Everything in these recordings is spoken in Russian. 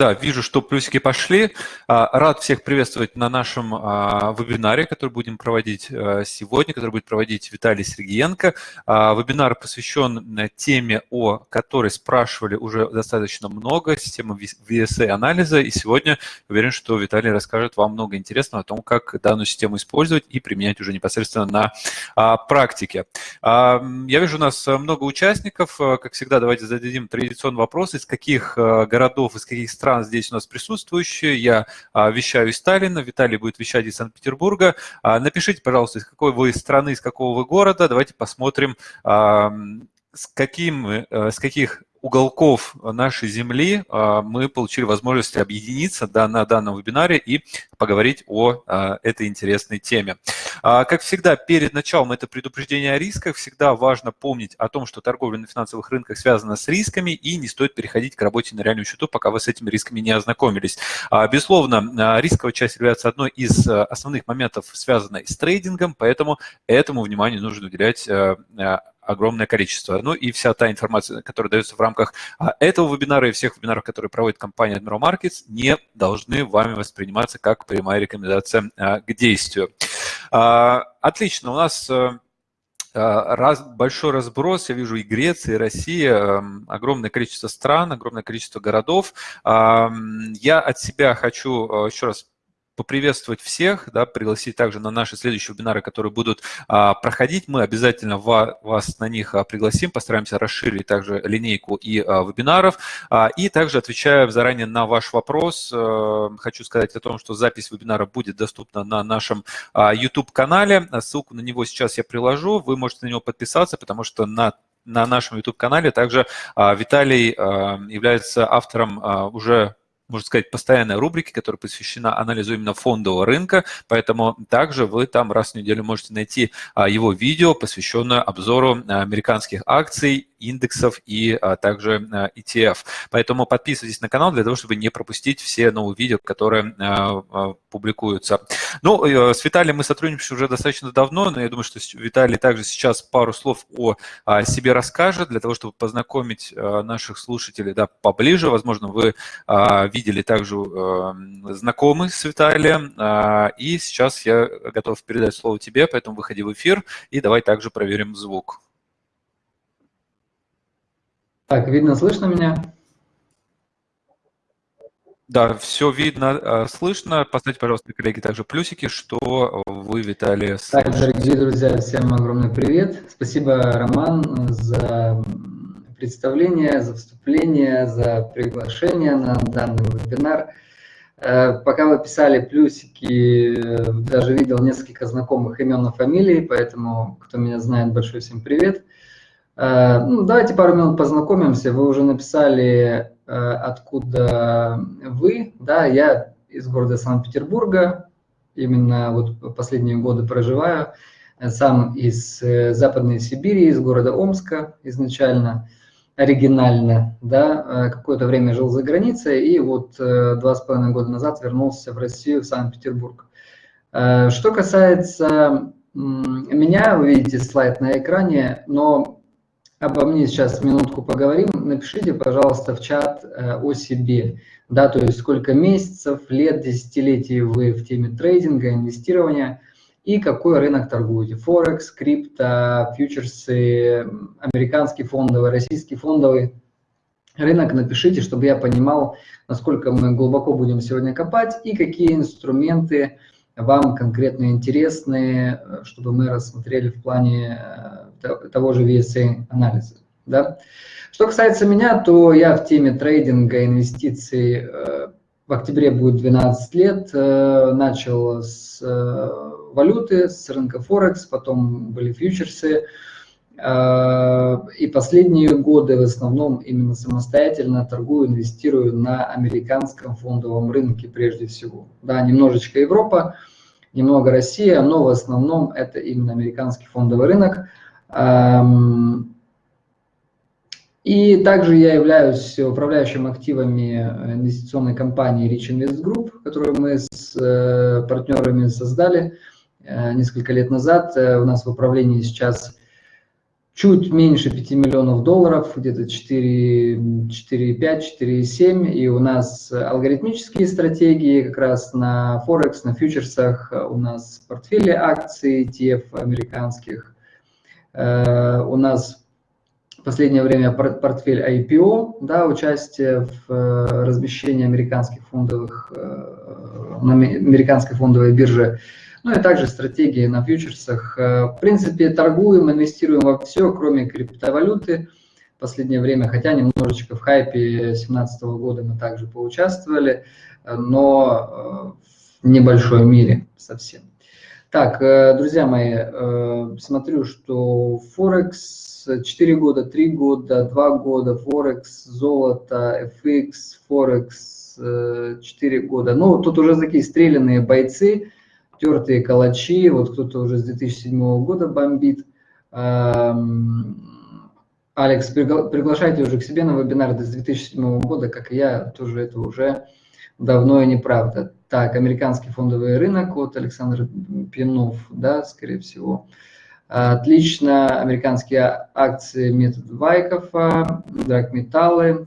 Да, вижу, что плюсики пошли. А, рад всех приветствовать на нашем а, вебинаре, который будем проводить а, сегодня, который будет проводить Виталий Сергеенко. Вебинар посвящен э, теме, о которой спрашивали уже достаточно много, система VSA-анализа. И сегодня уверен, что Виталий расскажет вам много интересного о том, как данную систему использовать и применять уже непосредственно на практике. Я вижу у нас много участников. Как всегда, давайте зададим традиционный вопрос, из каких городов, из каких стран стран здесь у нас присутствующие. Я а, вещаю из Сталина, Виталий будет вещать из Санкт-Петербурга. А, напишите, пожалуйста, из какой вы страны, из какого вы города. Давайте посмотрим, с, каким, а, с каких уголков нашей Земли а, мы получили возможность объединиться на данном вебинаре и поговорить о а, этой интересной теме. А, как всегда, перед началом это предупреждение о рисках. Всегда важно помнить о том, что торговля на финансовых рынках связана с рисками и не стоит переходить к работе на реальном счету, пока вы с этими рисками не ознакомились. Безусловно, рисковая часть является одной из основных моментов, связанной с трейдингом, поэтому этому вниманию нужно уделять огромное количество. Ну и вся та информация, которая дается в рамках а, этого вебинара и всех вебинаров, которые проводит компания Admiral Markets, не должны вами восприниматься как прямая рекомендация а, к действию. А, отлично, у нас раз, большой разброс, я вижу и Греция, и Россия, огромное количество стран, огромное количество городов. Я от себя хочу еще раз поприветствовать всех, да, пригласить также на наши следующие вебинары, которые будут а, проходить. Мы обязательно ва, вас на них а, пригласим, постараемся расширить также линейку и а, вебинаров. А, и также отвечая заранее на ваш вопрос, а, хочу сказать о том, что запись вебинара будет доступна на нашем а, YouTube-канале. Ссылку на него сейчас я приложу, вы можете на него подписаться, потому что на на нашем YouTube-канале также а, Виталий а, является автором а, уже можно сказать, постоянной рубрики, которая посвящена анализу именно фондового рынка, поэтому также вы там раз в неделю можете найти а, его видео, посвященное обзору а, американских акций индексов и а, также ETF. Поэтому подписывайтесь на канал для того, чтобы не пропустить все новые видео, которые публикуются. Ну, с Виталием мы сотрудничаем уже достаточно давно, но я думаю, что Виталий также сейчас пару слов о себе расскажет, для того, чтобы познакомить наших слушателей да, поближе. Возможно, вы а, видели также а, знакомы с Виталием. А, и сейчас я готов передать слово тебе, поэтому выходи в эфир и давай также проверим звук. Так, видно, слышно меня? Да, все видно, а, слышно. Поставьте, пожалуйста, коллеги, также плюсики, что вы, Виталий, Так, дорогие друзья, всем огромный привет. Спасибо, Роман, за представление, за вступление, за приглашение на данный вебинар. Э, пока вы писали плюсики, э, даже видел несколько знакомых имен и фамилий, поэтому, кто меня знает, большой всем привет. Э, ну, давайте пару минут познакомимся. Вы уже написали, откуда вы. Да, я из города Санкт-Петербурга, именно вот последние годы проживаю. Сам из Западной Сибири, из города Омска изначально, оригинально, да, какое-то время жил за границей и вот два с половиной года назад вернулся в Россию, в Санкт-Петербург. Что касается меня, вы видите слайд на экране, но обо мне сейчас минутку поговорим, напишите, пожалуйста, в чат э, о себе, да, то есть сколько месяцев, лет, десятилетий вы в теме трейдинга, инвестирования и какой рынок торгуете. Форекс, крипто, фьючерсы, американский фондовый, российский фондовый рынок напишите, чтобы я понимал, насколько мы глубоко будем сегодня копать и какие инструменты вам конкретно интересны, э, чтобы мы рассмотрели в плане э, того же VSA анализа. Да? Что касается меня, то я в теме трейдинга, инвестиций э, в октябре будет 12 лет. Э, начал с валюты, с рынка Форекс, потом были фьючерсы. И последние годы в основном именно самостоятельно торгую, инвестирую на американском фондовом рынке прежде всего. Да, немножечко Европа, немного Россия, но в основном это именно американский фондовый рынок – и также я являюсь управляющим активами инвестиционной компании Rich Invest Group, которую мы с э, партнерами создали э, несколько лет назад. Э, у нас в управлении сейчас чуть меньше 5 миллионов долларов, где-то 4,5, 4,7. И у нас алгоритмические стратегии как раз на Форекс, на фьючерсах. У нас портфели акций ETF американских. Э, у нас в последнее время портфель IPO, да, участие в э, размещении американских фондовых, э, на американской фондовой бирже ну и также стратегии на фьючерсах. Э, в принципе, торгуем, инвестируем во все, кроме криптовалюты в последнее время, хотя немножечко в хайпе 2017 года мы также поучаствовали, э, но э, в небольшой мере совсем. Так, друзья мои, смотрю, что Форекс 4 года, 3 года, 2 года, Форекс, золото, FX, Форекс 4 года. Ну, тут уже такие стрелянные бойцы, тертые калачи, вот кто-то уже с 2007 года бомбит. Алекс, приглашайте уже к себе на вебинар с 2007 года, как и я, тоже это уже давно и неправда. Так, американский фондовый рынок, вот Александр Пинов, да, скорее всего. Отлично, американские акции метод Вайкофа, драгметаллы.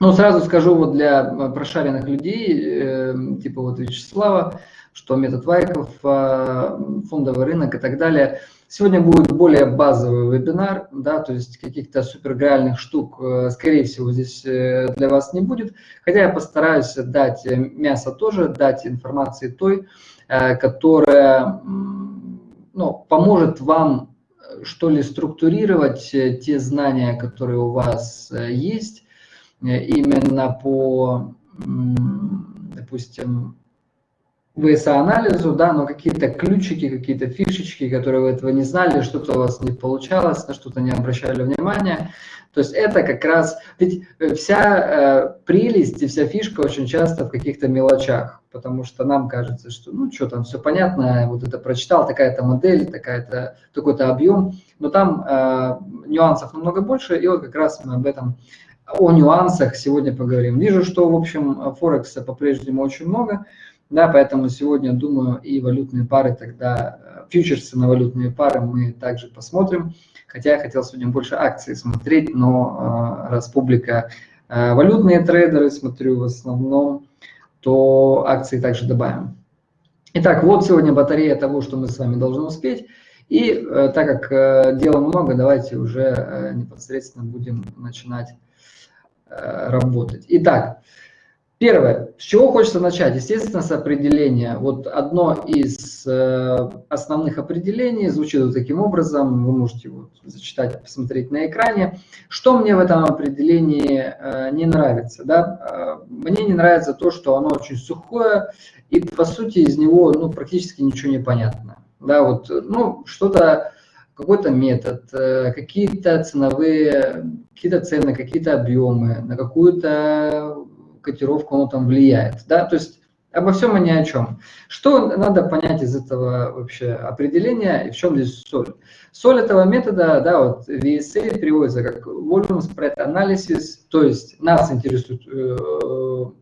Ну, сразу скажу вот для прошаренных людей, э, типа вот Вячеслава, что метод Вайков, а, фондовый рынок и так далее. Сегодня будет более базовый вебинар, да, то есть каких-то супергреальных штук, э, скорее всего, здесь э, для вас не будет. Хотя я постараюсь дать мясо тоже, дать информации той, э, которая ну, поможет вам что ли структурировать те знания, которые у вас есть, именно по, допустим, ВСА-анализу, да, но какие-то ключики, какие-то фишечки, которые вы этого не знали, что-то у вас не получалось, на что-то не обращали внимания. То есть это как раз, ведь э, вся э, прелесть и вся фишка очень часто в каких-то мелочах, потому что нам кажется, что ну что там, все понятно, вот это прочитал, такая-то модель, такая-то, такой-то объем, но там э, нюансов намного больше, и вот как раз мы об этом о нюансах сегодня поговорим. Вижу, что, в общем, Форекса по-прежнему очень много, да, поэтому сегодня, думаю, и валютные пары тогда, э, фьючерсы на валютные пары мы также посмотрим. Хотя я хотел сегодня больше акций смотреть, но э, раз публика э, валютные трейдеры, смотрю в основном, то акции также добавим. Итак, вот сегодня батарея того, что мы с вами должны успеть. И э, так как э, дела много, давайте уже э, непосредственно будем начинать э, работать. Итак, Первое, с чего хочется начать? Естественно, с определения. Вот одно из э, основных определений звучит вот таким образом, вы можете вот зачитать, посмотреть на экране. Что мне в этом определении э, не нравится? Да? Э, мне не нравится то, что оно очень сухое, и по сути из него ну, практически ничего не понятно. Да, вот, ну, что-то, какой-то метод, э, какие-то ценовые, какие-то цены, какие-то объемы, на какую-то котировку оно там влияет. Да? То есть обо всем и ни о чем. Что надо понять из этого вообще определения и в чем здесь соль? Соль этого метода, да, вот VSA переводится как Volume Spread Analysis, то есть нас интересует э,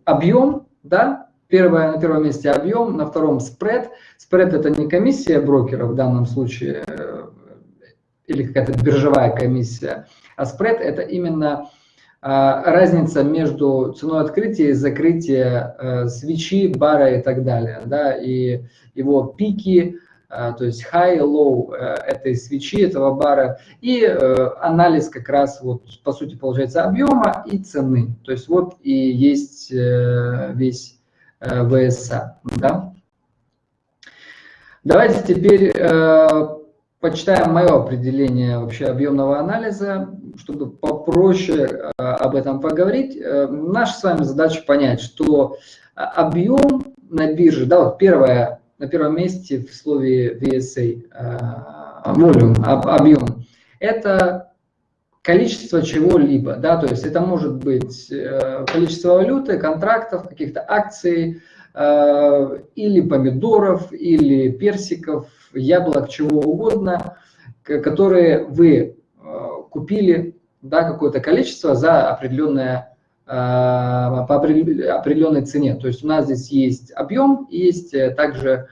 объем, да, Первое, на первом месте объем, на втором спред. Спред это не комиссия брокера в данном случае, э, или какая-то биржевая комиссия, а спред это именно а, разница между ценой открытия и закрытия э, свечи, бара и так далее, да, и его пики, э, то есть high, low э, этой свечи, этого бара, и анализ как раз, вот, по сути, получается объема и цены. То есть вот и есть весь ВСА. Да? Давайте теперь почитаем мое определение вообще объемного анализа, чтобы попроще э, об этом поговорить. Э, наша с вами задача понять, что объем на бирже, да, вот первое, на первом месте в слове VSA, э, volume, объем, это количество чего-либо, да, то есть это может быть количество валюты, контрактов, каких-то акций, или помидоров, или персиков, яблок, чего угодно, которые вы э, купили да, какое-то количество за определенное, э, по определенной цене. То есть у нас здесь есть объем, есть э, также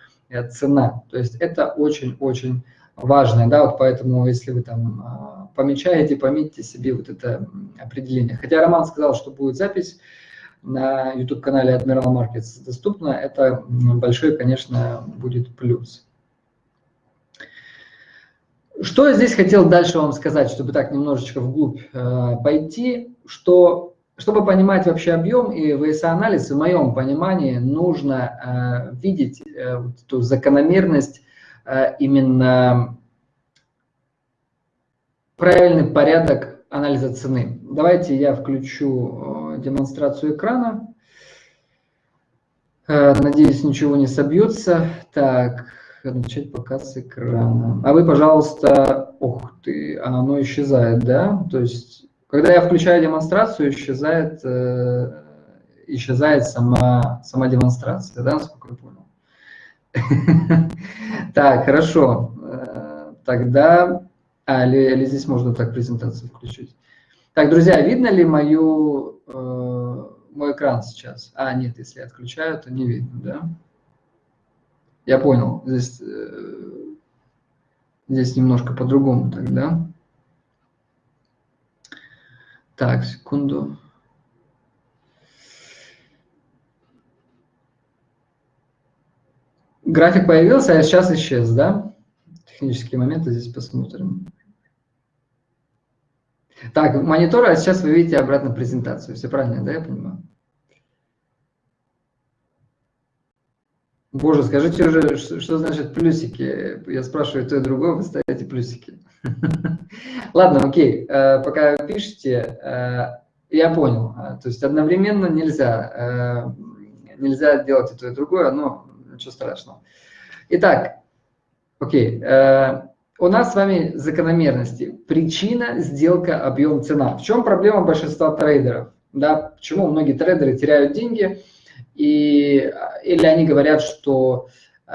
цена. То есть это очень-очень важное, да, вот поэтому, если вы там помечаете, пометьте себе вот это определение. Хотя Роман сказал, что будет запись на YouTube-канале Admiral Markets доступна, это большой, конечно, будет плюс. Что я здесь хотел дальше вам сказать, чтобы так немножечко вглубь э, пойти, что чтобы понимать вообще объем и VSA-анализ, в моем понимании нужно э, видеть э, эту закономерность э, именно правильный порядок анализа цены. Давайте я включу э, демонстрацию экрана. Э, надеюсь, ничего не собьется. Так, начать показ экрана. А вы, пожалуйста, ух ты, оно исчезает, да? То есть, когда я включаю демонстрацию, исчезает, э, исчезает сама, сама демонстрация, да, насколько я понял? Так, хорошо. Э, тогда, а, или, или здесь можно так презентацию включить. Так, друзья, видно ли мою, э, мой экран сейчас? А, нет, если я отключаю, то не видно, да? Я понял. Здесь, э, здесь немножко по-другому тогда. Так, секунду. График появился, а сейчас исчез, да? Технические моменты здесь посмотрим. Так, монитор, а сейчас вы видите обратно презентацию. Все правильно, да, я понимаю? Боже, скажите уже, что, что значит плюсики? Я спрашиваю то и другое, вы ставите плюсики. Ладно, окей, э, пока пишете, э, я понял. Э, то есть одновременно нельзя, нельзя делать и то, и другое, но ничего страшного. Итак, окей, у нас с вами закономерности. Причина, сделка, объем, цена. В чем проблема большинства трейдеров? Да, почему многие трейдеры теряют деньги – и, или они говорят, что э,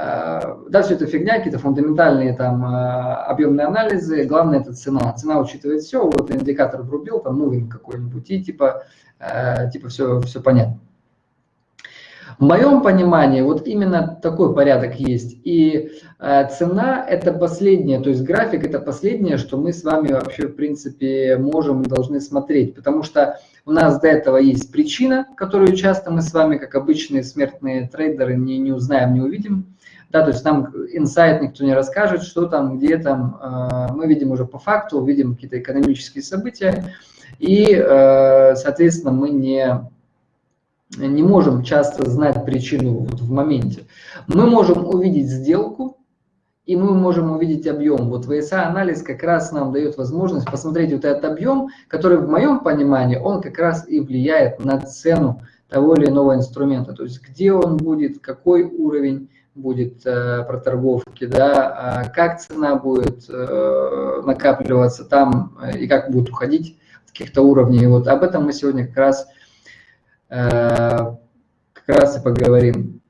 да, все это фигня, какие-то фундаментальные там э, объемные анализы, главное это цена. Цена учитывает все, вот индикатор врубил, там мувинг какой-нибудь, и типа, э, типа все, все понятно. В моем понимании вот именно такой порядок есть. И э, цена – это последнее, то есть график – это последнее, что мы с вами вообще, в принципе, можем и должны смотреть. Потому что у нас до этого есть причина, которую часто мы с вами, как обычные смертные трейдеры, не, не узнаем, не увидим. Да, то есть нам инсайт никто не расскажет, что там, где там. Э, мы видим уже по факту, видим какие-то экономические события. И, э, соответственно, мы не не можем часто знать причину вот в моменте. Мы можем увидеть сделку, и мы можем увидеть объем. Вот VSA-анализ как раз нам дает возможность посмотреть вот этот объем, который в моем понимании, он как раз и влияет на цену того или иного инструмента. То есть где он будет, какой уровень будет э, проторговки, да, э, как цена будет э, накапливаться там э, и как будет уходить с каких-то уровней. Вот об этом мы сегодня как раз Э, как раз и поговорим.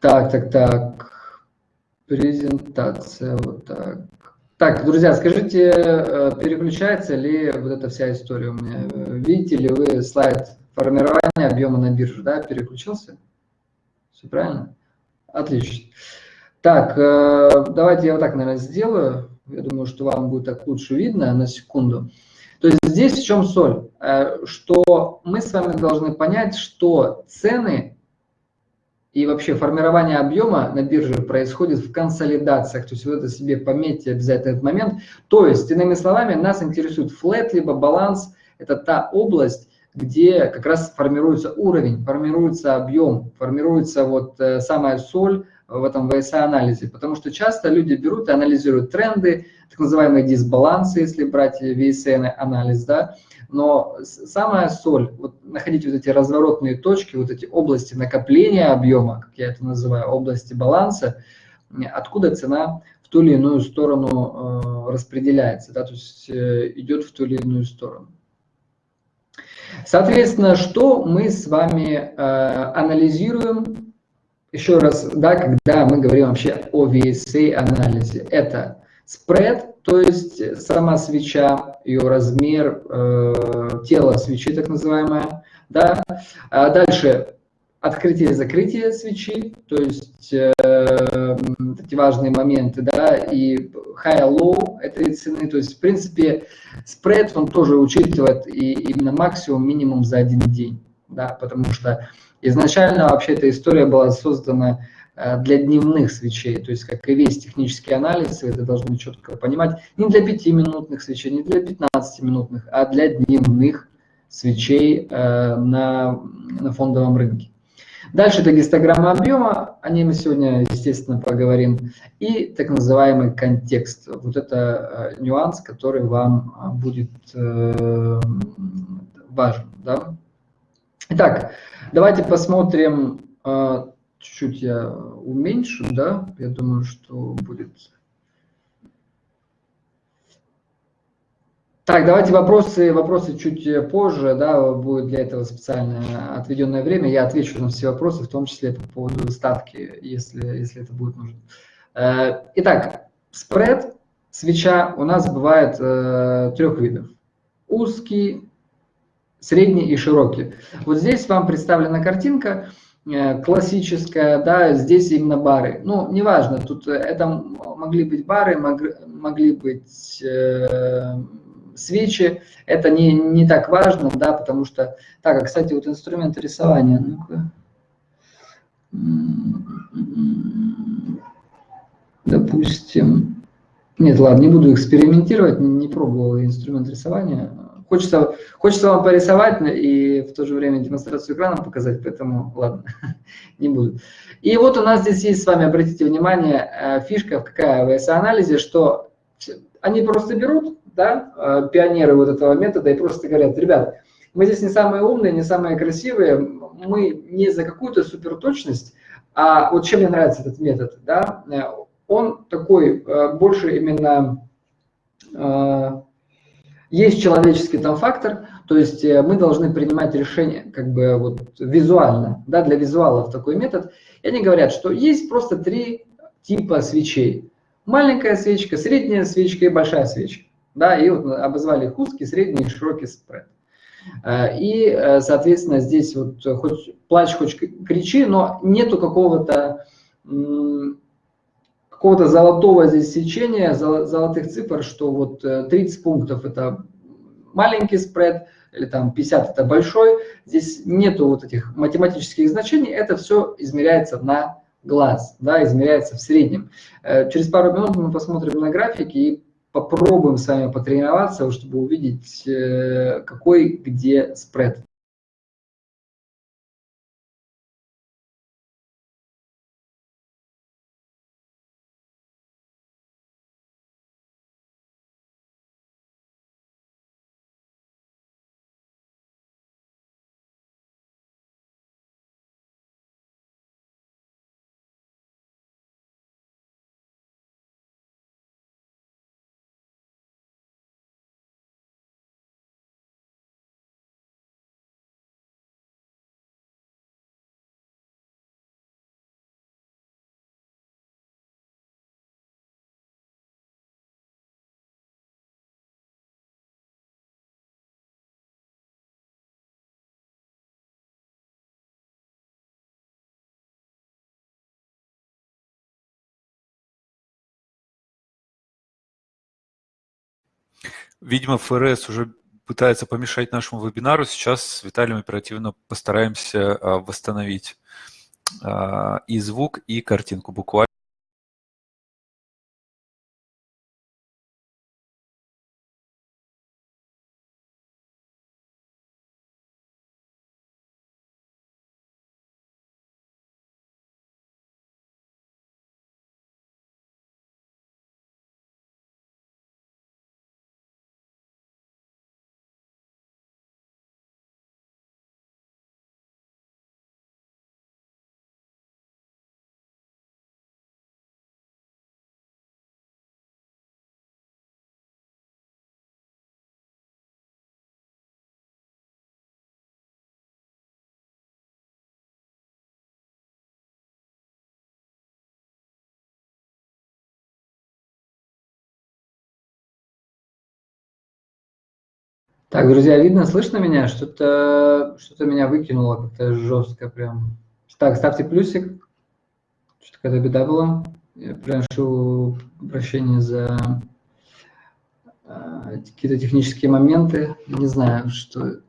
Так, так, так. Презентация, вот так. Так, друзья, скажите, э, переключается ли вот эта вся история у меня? Видите ли вы слайд формирования объема на бирже, да, переключился? Все правильно? Отлично. Так, э, давайте я вот так, наверное, сделаю. Я думаю, что вам будет так лучше видно на секунду. То есть здесь в чем соль? Э, что мы с вами должны понять, что цены и вообще формирование объема на бирже происходит в консолидациях. То есть вы это себе пометьте обязательно этот момент. То есть, иными словами, нас интересует флет, либо баланс. Это та область, где как раз формируется уровень, формируется объем, формируется вот э, самая соль в этом VSA-анализе. Потому что часто люди берут и анализируют тренды, так называемые дисбалансы, если брать VSN-анализ, да, но самая соль, вот находить вот эти разворотные точки, вот эти области накопления объема, как я это называю, области баланса, откуда цена в ту или иную сторону э, распределяется, да, то есть э, идет в ту или иную сторону. Соответственно, что мы с вами э, анализируем, еще раз, да, когда мы говорим вообще о VSA-анализе, это Спред, то есть сама свеча, ее размер, э, тело свечи так называемое. Да? А дальше открытие и закрытие свечи, то есть э, эти важные моменты, да, и high-low этой цены, то есть, в принципе, спред, он тоже учитывает и именно максимум, минимум за один день, да, потому что изначально вообще эта история была создана для дневных свечей, то есть, как и весь технический анализ, вы это должны четко понимать, не для 5-минутных свечей, не для 15-минутных, а для дневных свечей э, на, на фондовом рынке. Дальше это гистограмма объема, о ней мы сегодня, естественно, поговорим. И так называемый контекст. Вот это э, нюанс, который вам э, будет э, важен. Да? Итак, давайте посмотрим, чуть-чуть я уменьшу, да, я думаю, что будет Так, давайте вопросы, вопросы чуть позже, да, будет для этого специально отведенное время. Я отвечу на все вопросы, в том числе по поводу ставки, если, если это будет нужно. Э, итак, спред, свеча у нас бывает э, трех видов. Узкий, средний и широкий. Вот здесь вам представлена картинка э, классическая, да, здесь именно бары. Ну, неважно, тут это могли быть бары, могли быть свечи, это не, не так важно, да, потому что, так, а, кстати, вот инструмент рисования, ну-ка, допустим, нет, ладно, не буду экспериментировать, не, не пробовал инструмент рисования, хочется, хочется вам порисовать и в то же время демонстрацию экрана показать, поэтому ладно, не буду. И вот у нас здесь есть с вами, обратите внимание, э, фишка в AS-анализе, что они просто берут да, э, пионеры вот этого метода и просто говорят, ребят, мы здесь не самые умные, не самые красивые, мы не за какую-то суперточность, а вот чем мне нравится этот метод, да, э, он такой больше именно, есть человеческий там фактор, то есть мы должны принимать решения как бы вот визуально, да, для визуалов такой метод. И они говорят, что есть просто три типа свечей. Маленькая свечка, средняя свечка и большая свечка да, и вот обозвали их узкий, средний и широкий спред. Э, и, э, соответственно, здесь вот хоть плачь, хоть кричи, но нету какого-то какого-то золотого здесь сечения, золотых цифр, что вот 30 э, пунктов это маленький спред, или там 50 это большой. Здесь нету вот этих математических значений, это все измеряется на глаз, да, измеряется в среднем. Через пару минут мы посмотрим на графики и попробуем с вами потренироваться, чтобы увидеть, э, какой где спред. Видимо, ФРС уже пытается помешать нашему вебинару. Сейчас с Виталием оперативно постараемся а, восстановить а, и звук, и картинку буквально. Так, друзья, видно, слышно меня? Что-то что, -то, меня выкинуло как-то жестко прям. Так, ставьте плюсик. Что-то какая-то беда была. Я прошу прощения за э, какие-то технические моменты. Не знаю, что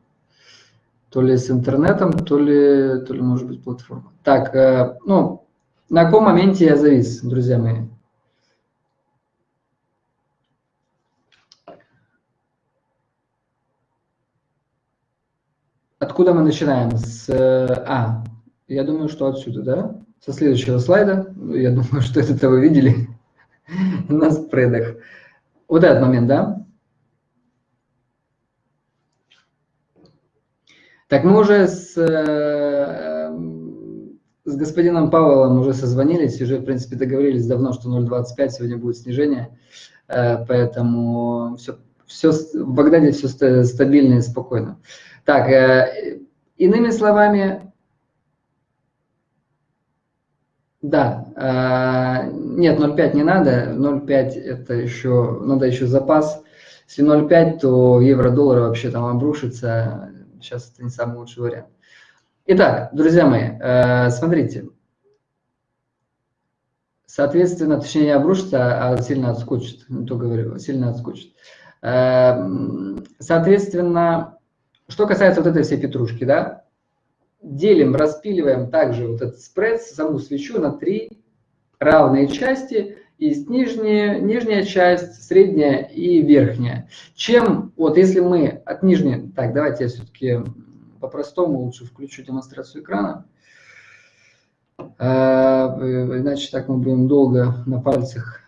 то ли с интернетом, то ли, то ли может быть платформа. Так, э, ну, на каком моменте я завис, друзья мои? Откуда мы начинаем? С, а, я думаю, что отсюда, да? Со следующего слайда. Я думаю, что это вы видели на спредах. Вот этот момент, да? Так, мы уже с, э, с господином Павлом уже созвонились, уже, в принципе, договорились давно, что 0,25 сегодня будет снижение, э, поэтому все, все в Багдаде все стабильно и спокойно. Так, э, иными словами, да, э, нет, 0,5 не надо, 0,5 это еще, надо еще запас. Если 0,5, то евро-доллар вообще там обрушится, сейчас это не самый лучший вариант. Итак, друзья мои, э, смотрите, соответственно, точнее не обрушится, а сильно отскочит, то говорю, сильно отскочит. Соответственно, что касается вот этой всей петрушки, да, делим, распиливаем также вот этот спред, саму свечу на три равные части. Есть нижняя, нижняя часть, средняя и верхняя. Чем, вот если мы от нижней, так, давайте я все-таки по-простому лучше включу демонстрацию экрана. Иначе так мы будем долго на пальцах.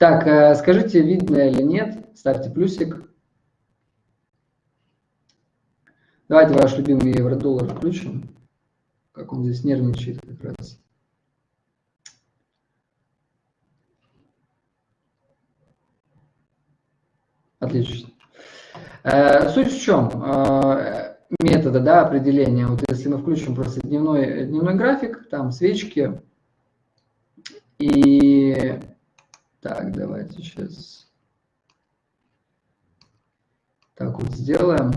Так, а скажите, видно или нет, ставьте плюсик. Давайте ваш любимый евро-доллар включим. Как он здесь нервничает как раз. Отлично. Э, суть в чем? Э, метода да, определения. Вот если мы включим просто дневной, дневной график, там свечки. И так, давайте сейчас так вот сделаем.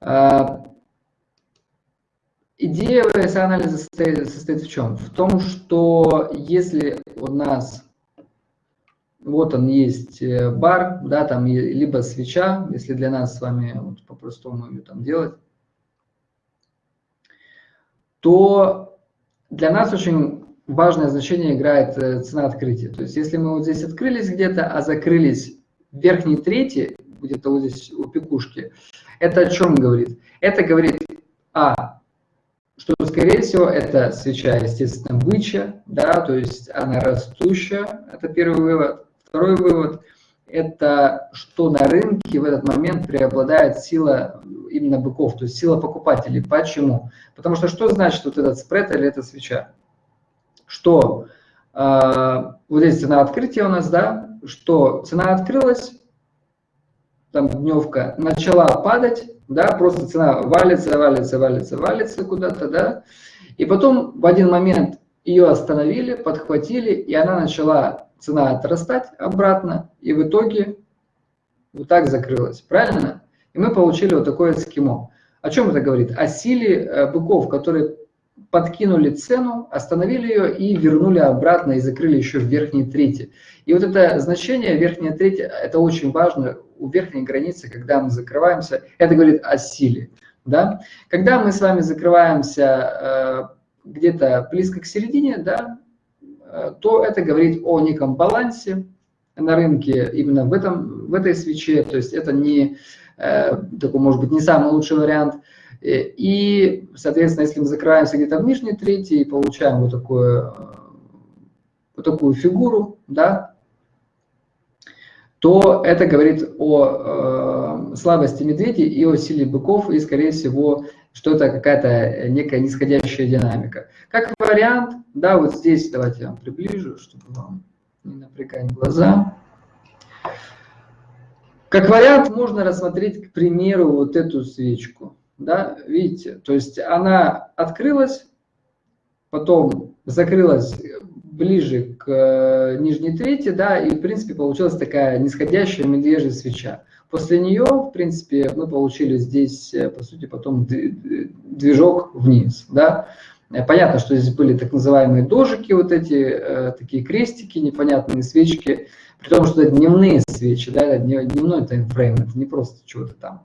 А, идея анализа состоит, состоит в чем? В том, что если у нас вот он есть э, бар, да, там либо свеча, если для нас с вами вот, по-простому ее там делать, то для нас очень важное значение играет э, цена открытия. То есть если мы вот здесь открылись где-то, а закрылись в верхней трети, где-то вот здесь у пекушки, это о чем говорит? Это говорит, а, что, скорее всего, это свеча, естественно, бычья, да, то есть она растущая, это первый вывод. Второй вывод – это что на рынке в этот момент преобладает сила именно быков, то есть сила покупателей. Почему? Потому что что значит вот этот спред или эта свеча? Что э, вот здесь цена открытия у нас, да, что цена открылась, там дневка начала падать, да, просто цена валится, валится, валится, валится куда-то, да, и потом в один момент ее остановили, подхватили, и она начала, цена отрастать обратно, и в итоге вот так закрылась, правильно? И мы получили вот такое схемо. О чем это говорит? О силе э, быков, которые подкинули цену, остановили ее и вернули обратно и закрыли еще в верхней трети. И вот это значение верхняя треть, это очень важно у верхней границы, когда мы закрываемся, это говорит о силе. Да? Когда мы с вами закрываемся э, где-то близко к середине, да, э, то это говорит о неком балансе на рынке именно в, этом, в этой свече. То есть это не э, такой, может быть, не самый лучший вариант. Э, и, соответственно, если мы закрываемся где-то в нижней трети и получаем вот, такое, э, вот такую фигуру, да, то это говорит о э, слабости медведей и о силе быков, и, скорее всего, что это какая-то некая нисходящая динамика. Как вариант, да, вот здесь, давайте я вам приближу, чтобы вам не напрягать глаза. Как вариант можно рассмотреть, к примеру, вот эту свечку. Да, видите, то есть она открылась, потом закрылась ближе к э, нижней трети, да, и, в принципе, получилась такая нисходящая медвежья свеча. После нее, в принципе, мы получили здесь, э, по сути, потом движок вниз, да. Понятно, что здесь были так называемые дожики, вот эти такие крестики, непонятные свечки, при том, что это дневные свечи, да, это дневной таймфрейм, это не просто чего-то там.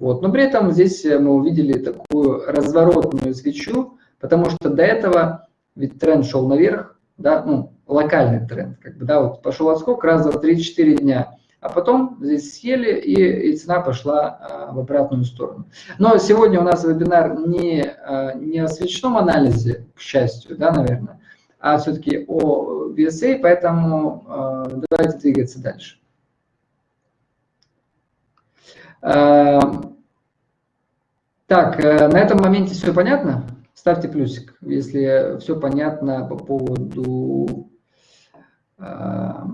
Вот. Но при этом здесь мы увидели такую разворотную свечу, потому что до этого ведь тренд шел наверх, да, ну, локальный тренд, как бы, да, вот пошел отскок раз, два, три, четыре дня, а потом здесь съели, и, и цена пошла а, в обратную сторону. Но сегодня у нас вебинар не, а, не о свечном анализе, к счастью, да, наверное, а все-таки о VSA, поэтому а, давайте двигаться дальше. А, так, э, на этом моменте все понятно? Ставьте плюсик, если все понятно по поводу, по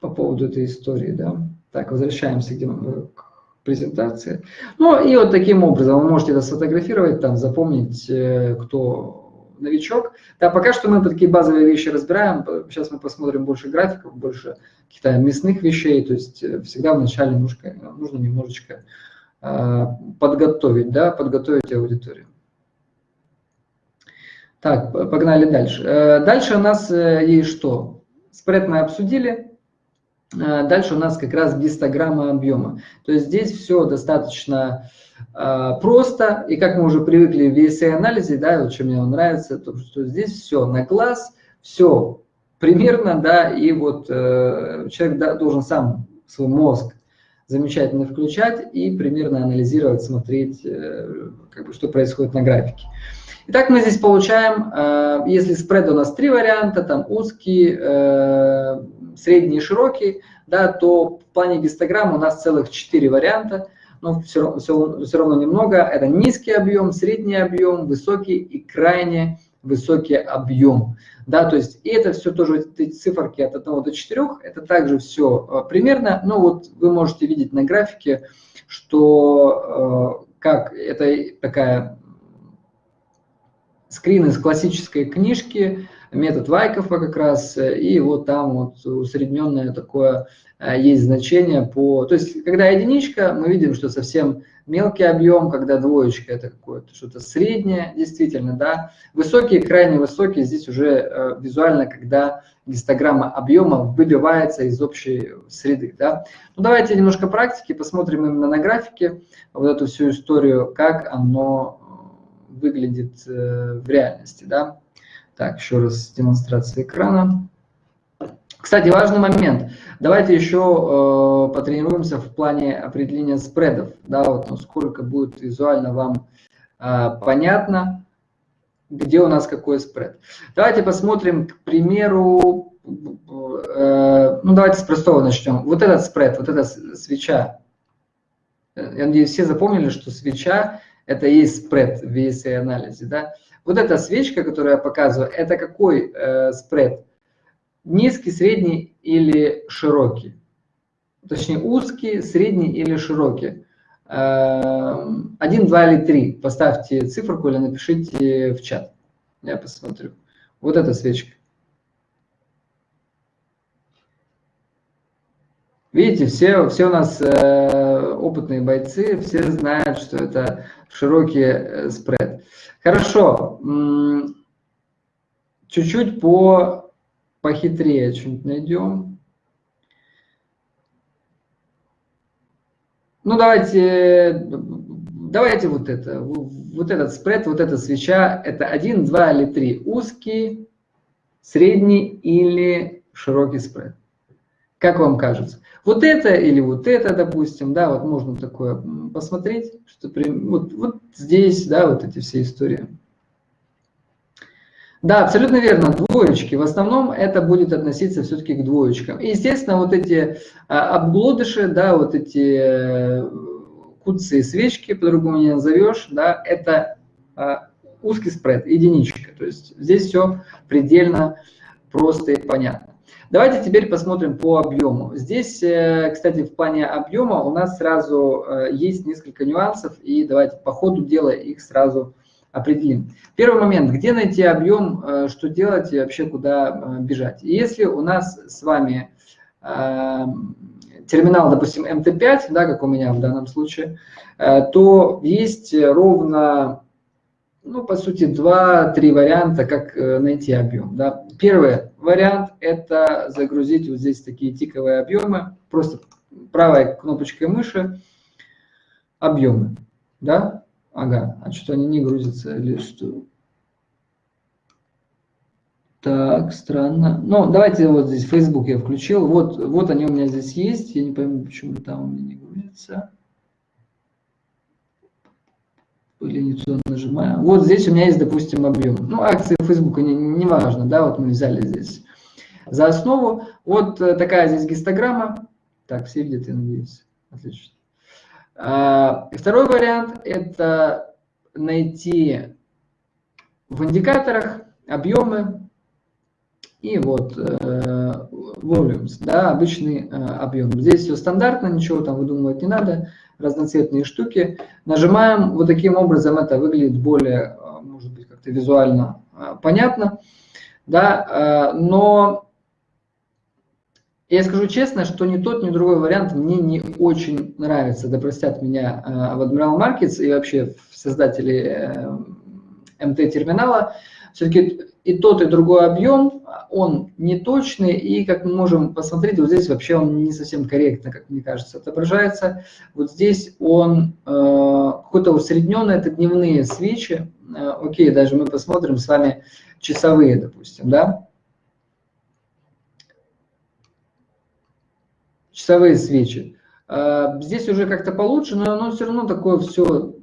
поводу этой истории. Да? Так, возвращаемся к презентации. Ну и вот таким образом вы можете это сфотографировать, там, запомнить, э, кто новичок. Да, пока что мы такие базовые вещи разбираем. Сейчас мы посмотрим больше графиков, больше каких-то мясных вещей. То есть э, всегда вначале нужно, нужно немножечко подготовить, да, подготовить аудиторию. Так, погнали дальше. Э, дальше у нас э, есть что? Спред мы обсудили. Э, дальше у нас как раз гистограмма объема. То есть здесь все достаточно просто. И как мы уже привыкли в VSA-анализе, да, вот что мне нравится, то, что здесь все на глаз, все примерно, да, и вот человек да, должен сам свой мозг замечательно включать и примерно анализировать, смотреть, как бы, что происходит на графике. Итак, мы здесь получаем, э, если спред у нас три варианта, там узкий, э, средний и широкий, да, то в плане гистограмм у нас целых четыре варианта, но все, все, все равно немного. Это низкий объем, средний объем, высокий и крайне высокий объем. Да, то есть и это все тоже, эти циферки от 1 до 4, это также все э, примерно, но вот вы можете видеть на графике, что как это такая скрин из классической книжки, метод Вайкова как раз, и вот там вот усредненное такое э, есть значение по... То есть, когда единичка, мы видим, что совсем мелкий объем, когда двоечка, это какое-то что-то среднее, действительно, да. Высокий, крайне высокий, здесь уже э, визуально, когда гистограмма объема выбивается из общей среды, да. Ну, давайте немножко практики, посмотрим именно на графике вот эту всю историю, как оно выглядит э, в реальности. Да? Так, еще раз демонстрация экрана. Кстати, важный момент. Давайте еще э, потренируемся в плане определения спредов. Да, вот насколько будет визуально вам э, понятно, где у нас какой спред. Давайте посмотрим, к примеру, э, ну давайте с простого начнем. Вот этот спред, вот эта свеча. Я надеюсь, все запомнили, что свеча это и спред в VSA-анализе. Да? Вот эта свечка, которую я показываю, это какой э, спред? Низкий, средний или широкий? Точнее, узкий, средний или широкий? Э, один, два или три. Поставьте циферку или напишите в чат. Я посмотрю. Вот эта свечка. Видите, все, все у нас э, опытные бойцы, все знают, что это широкий э, спред. Хорошо. Чуть-чуть по похитрее что-нибудь найдем. Ну, давайте, давайте вот это. Вот этот спред, вот эта свеча, это один, два или три. Узкий, средний или широкий спред. Как вам кажется? Вот это или вот это, допустим, да, вот можно такое посмотреть, что при, вот, вот здесь, да, вот эти все истории. Да, абсолютно верно, двоечки. В основном это будет относиться все-таки к двоечкам. И, естественно, вот эти а, обглодыши, да, вот эти э, куцы и свечки, по-другому не назовешь, да, это а, узкий спред, единичка. То есть здесь все предельно просто и понятно. Давайте теперь посмотрим по объему. Здесь, э, кстати, в плане объема у нас сразу э, есть несколько нюансов, и давайте по ходу дела их сразу определим. Первый момент, где найти объем, э, что делать и вообще куда бежать. Если у нас с вами терминал, допустим, MT5, да, как у меня в данном случае, то есть ровно, ну, по сути, два-три варианта, как найти объем. Да. Первый вариант – это загрузить вот здесь такие тиковые объемы, просто правой кнопочкой мыши объемы, да, Ага, а что они не грузятся или что? Так, странно. Ну, давайте вот здесь Facebook я включил. Вот, вот они у меня здесь есть. Я не пойму, почему там у меня не грузится. Или нажимаю. Вот здесь у меня есть, допустим, объем. Ну, акции Facebook, не, не важно, да, вот мы взяли здесь за основу. Вот э, такая здесь гистограмма. Так, все видят, я надеюсь. Отлично. А, второй вариант – это найти в индикаторах объемы и вот э, volumes, да, обычный э, объем. Здесь все стандартно, ничего там выдумывать не надо, разноцветные штуки. Нажимаем, вот таким образом это выглядит более, э, может быть, как-то визуально понятно, да, но я скажу честно, что ни тот, ни другой вариант мне не очень нравится. Да простят меня э, в Admiral Markets и вообще создатели э, МТ-терминала. Все-таки и тот, и другой объем, он не точный, и, как мы можем посмотреть, вот здесь вообще он не совсем корректно, как мне кажется, отображается. Вот здесь он э, какой-то усредненный, это дневные свечи. Э, окей, даже мы посмотрим с вами часовые, допустим, да. часовые свечи. А, здесь уже как-то получше, но оно все равно такое все,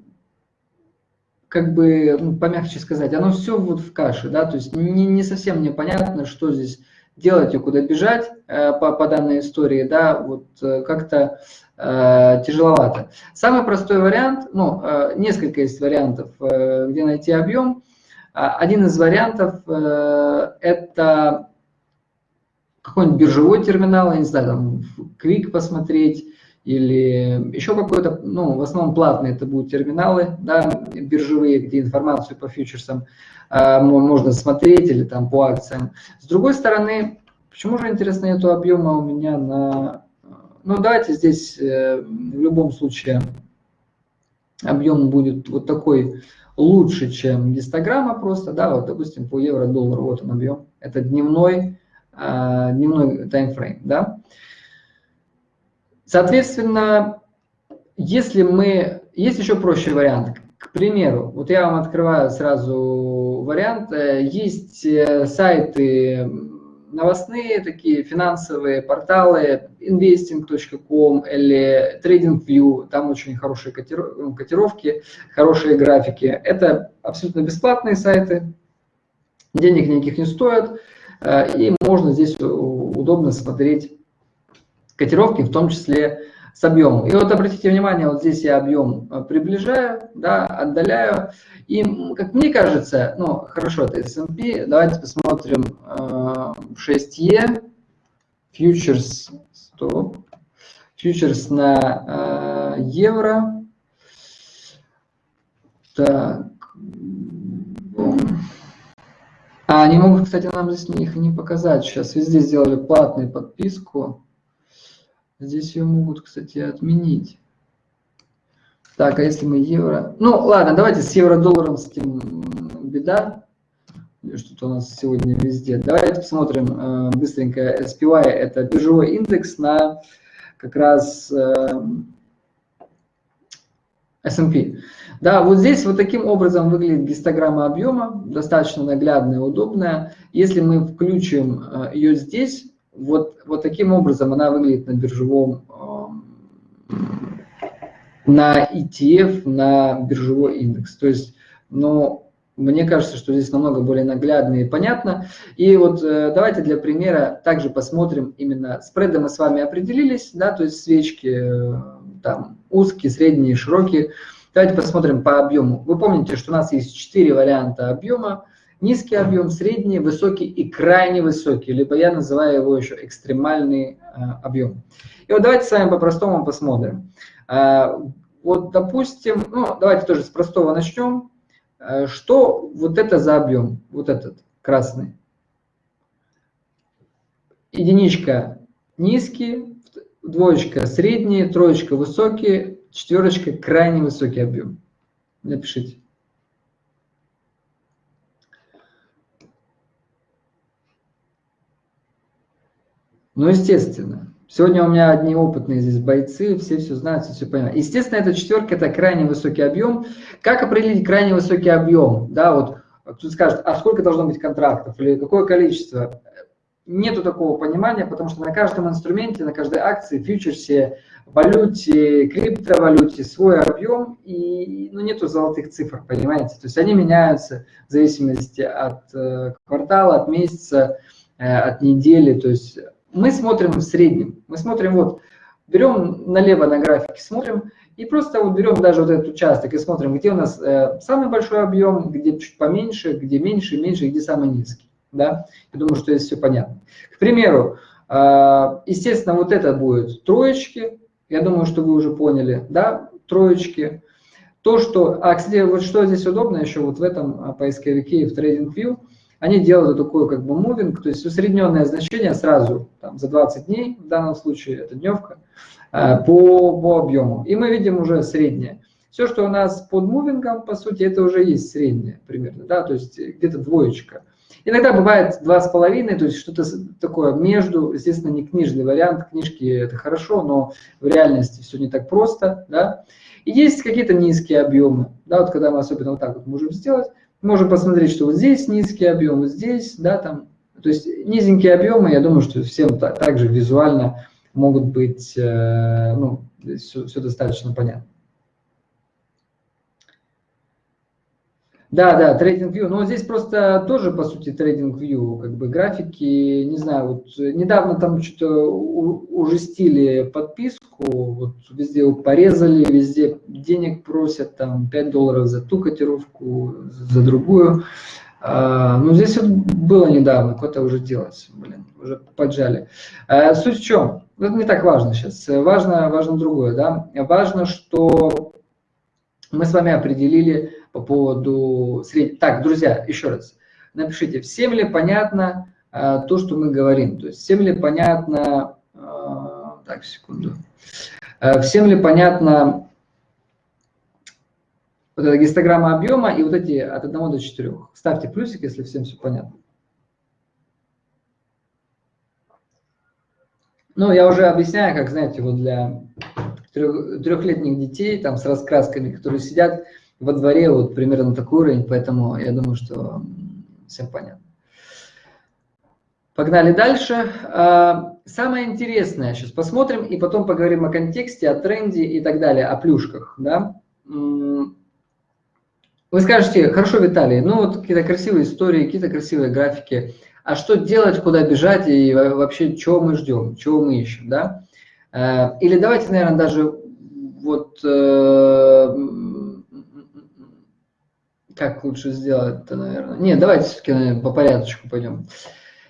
как бы, ну, помягче сказать, оно все вот в каше, да, то есть не, не совсем мне понятно, что здесь делать и куда бежать э, по, по данной истории, да, вот э, как-то э, тяжеловато. Самый простой вариант, ну, э, несколько есть вариантов, э, где найти объем. А, один из вариантов э, это какой-нибудь биржевой терминал, я не знаю, там, Quick посмотреть, или еще какой-то, ну, в основном платные это будут терминалы, да, биржевые, где информацию по фьючерсам э, можно смотреть, или там по акциям. С другой стороны, почему же, интересно, нету объема у меня на... Ну, давайте здесь э, в любом случае объем будет вот такой лучше, чем гистограмма просто, да, вот, допустим, по евро-доллару, вот он объем, это дневной, а, дневной таймфрейм. Да? Соответственно, если мы... Есть еще проще вариант. К примеру, вот я вам открываю сразу вариант. Э, есть э, сайты новостные, такие финансовые порталы, investing.com или TradingView, там очень хорошие котировки, хорошие графики. Это абсолютно бесплатные сайты, денег никаких не стоят. Э, и можно здесь удобно смотреть котировки, в том числе с объемом. И вот обратите внимание, вот здесь я объем э, приближаю, да, отдаляю. И, как мне кажется, ну, хорошо, это S&P, давайте посмотрим 6E, э, фьючерс, стоп, фьючерс на евро. Так, а они могут, кстати, нам здесь их не показать. Сейчас везде сделали платную подписку. Здесь ее могут, кстати, отменить. Так, а если мы евро... Ну, ладно, давайте с евро-долларом с этим беда. Что-то у нас сегодня везде. Давайте посмотрим э, быстренько. SPY – это биржевой индекс на как раз э, S&P. Да, вот здесь вот таким образом выглядит гистограмма объема, достаточно наглядная, удобная. Если мы включим э, ее здесь, вот, вот таким образом она выглядит на биржевом, эм, на ETF, на биржевой индекс. То есть, ну, мне кажется, что здесь намного более наглядно и понятно. И вот э, давайте для примера также посмотрим именно спреды мы с вами определились, да, то есть свечки э, там узкие, средние, широкие. Давайте посмотрим по объему. Вы помните, что у нас есть четыре варианта объема. Низкий объем, средний, высокий и крайне высокий, либо я называю его еще экстремальный э, объем. И вот давайте с вами по-простому посмотрим. Э, вот, допустим, ну, давайте тоже с простого начнем. Э, Что вот это за объем, вот этот красный? Единичка низкий, двоечка средний, троечка высокий, четверочка крайне высокий объем. Напишите. Ну, естественно. Сегодня у меня одни опытные здесь бойцы, все все знают, все, все понимают. Естественно, эта четверка – это крайне высокий объем. Как определить крайне высокий объем? Да, вот кто скажет, а сколько должно быть контрактов или какое количество? Нету такого понимания, потому что на каждом инструменте, на каждой акции, фьючерсе, валюте, криптовалюте свой объем, и ну, нету золотых цифр, понимаете? То есть они меняются в зависимости от э, квартала, от месяца, э, от недели. То есть мы смотрим в среднем. Мы смотрим вот, берем налево на графике, смотрим, и просто вот берем даже вот этот участок и смотрим, где у нас э, самый большой объем, где чуть поменьше, где меньше, меньше, где самый низкий. Да? Я думаю, что здесь все понятно. К примеру, э, естественно, вот это будет троечки. Я думаю, что вы уже поняли, да, троечки. То, что, а, кстати, вот что здесь удобно еще вот в этом а, поисковике и в TradingView, они делают такой как бы мувинг, то есть усредненное значение сразу, там, за 20 дней, в данном случае это дневка, э, по, по объему. И мы видим уже среднее. Все, что у нас под мувингом, по сути, это уже есть среднее примерно, да, то есть где-то двоечка. Иногда бывает два с половиной, то есть что-то такое между, естественно, не книжный вариант, книжки это хорошо, но в реальности все не так просто, да. И есть какие-то низкие объемы, да, вот когда мы особенно вот так вот можем сделать, можем посмотреть, что вот здесь низкий объем, вот здесь, да, там, то есть низенькие объемы, я думаю, что всем так, также визуально могут быть, э, ну, все, все достаточно понятно. Да, да, трейдинг view. Но здесь просто тоже, по сути, трейдинг view, как бы графики, не знаю, вот недавно там что-то ужестили подписку, вот везде порезали, везде денег просят, там 5 долларов за ту котировку, за другую. А, ну, здесь вот было недавно, куда-то уже делать, блин, уже поджали. А, суть в чем? Это не так важно сейчас. Важно, важно другое, да. Важно, что мы с вами определили по поводу среднего. Так, друзья, еще раз, напишите, всем ли понятно э, то, что мы говорим? То есть всем ли понятно... Э, так, секунду. Э, всем ли понятно вот эта гистограмма объема и вот эти от 1 до 4? Ставьте плюсик, если всем все понятно. Ну, я уже объясняю, как, знаете, вот для трех, трехлетних детей, там, с раскрасками, которые сидят во дворе вот примерно такой уровень, поэтому я думаю, что всем понятно. Погнали дальше. А, самое интересное, сейчас посмотрим и потом поговорим о контексте, о тренде и так далее, о плюшках. Да? Вы скажете, хорошо, Виталий, ну вот какие-то красивые истории, какие-то красивые графики, а что делать, куда бежать и вообще чего мы ждем, чего мы ищем, да? А, или давайте, наверное, даже вот э, как лучше сделать-то, наверное? Нет, давайте все-таки по порядочку пойдем.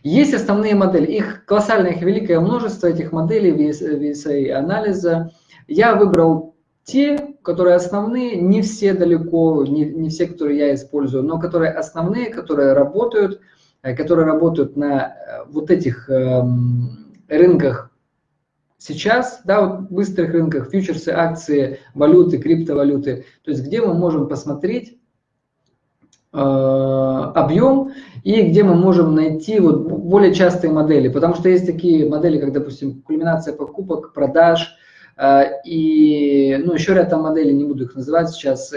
Есть основные модели. Их колоссальное, их великое множество, этих моделей VSA анализа. Я выбрал те, которые основные, не все далеко, не, не все, которые я использую, но которые основные, которые работают, э, которые работают на э, вот этих эм, рынках сейчас, да, вот быстрых рынках, фьючерсы, акции, валюты, криптовалюты, то есть где мы можем посмотреть, объем и где мы можем найти вот более частые модели, потому что есть такие модели, как, допустим, кульминация покупок, продаж, э, и ну, еще ряд там моделей, не буду их называть сейчас,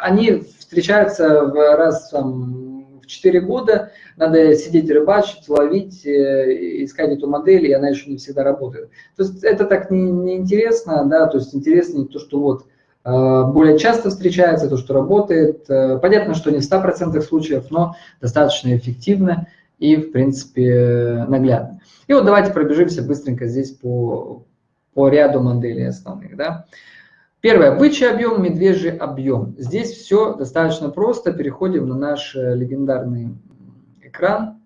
они встречаются в раз там, в 4 года, надо сидеть рыбачить, ловить, э, искать эту модель, и она еще не всегда работает. То есть это так неинтересно, не да, то есть интереснее то, что вот Э, более часто встречается, то, что работает. Э, понятно, что не в 100% случаев, но достаточно эффективно и, в принципе, наглядно. И вот давайте пробежимся быстренько здесь по, по ряду моделей основных. Да? Первое. Бычий объем, медвежий объем. Здесь все достаточно просто. Переходим на наш э, легендарный экран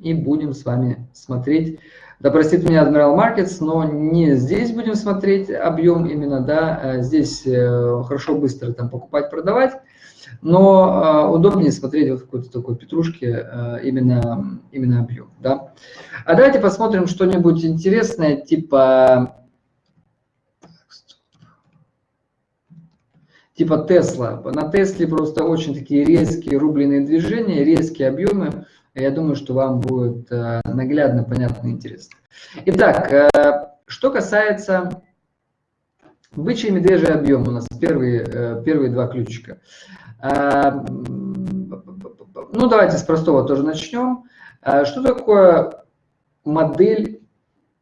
и будем с вами смотреть да простит меня Admiral Markets, но не здесь будем смотреть объем именно, да, а здесь э, хорошо быстро там покупать, продавать. но э, удобнее смотреть вот в какой-то такой петрушке э, именно, именно объем. Да? А давайте посмотрим что-нибудь интересное, типа типа Тесла. На Тесле просто очень такие резкие рубленые движения, резкие объемы. Я думаю, что вам будет э, наглядно, понятно интересно. Итак, э, что касается бычий и медвежий объем, у нас первые, э, первые два ключика. Ну, давайте с простого тоже начнем. Что такое модель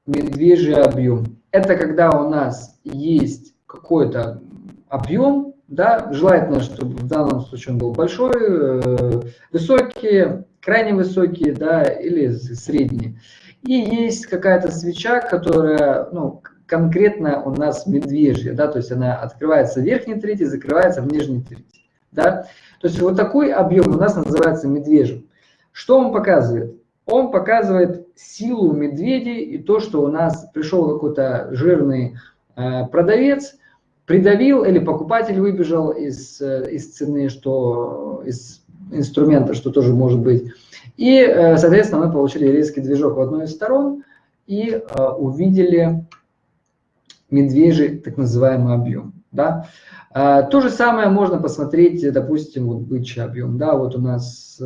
медвежий объем? Это когда у нас есть какой-то объем, да, желательно, чтобы в данном случае он был большой, э, высокий, крайне высокий, да, или средний. И есть какая-то свеча, которая, ну, конкретно у нас медвежья, да, то есть она открывается в верхней трети, закрывается в нижней трети, да. То есть вот такой объем у нас называется медвежьим. Что он показывает? Он показывает силу медведей и то, что у нас пришел какой-то жирный э, продавец, придавил или покупатель выбежал из, э, из цены, что из инструмента, что тоже может быть. И, э, соответственно, мы получили резкий движок в одной из сторон и э, увидели медвежий так называемый объем. Да? То же самое можно посмотреть, допустим, вот бычий объем. Да, вот у нас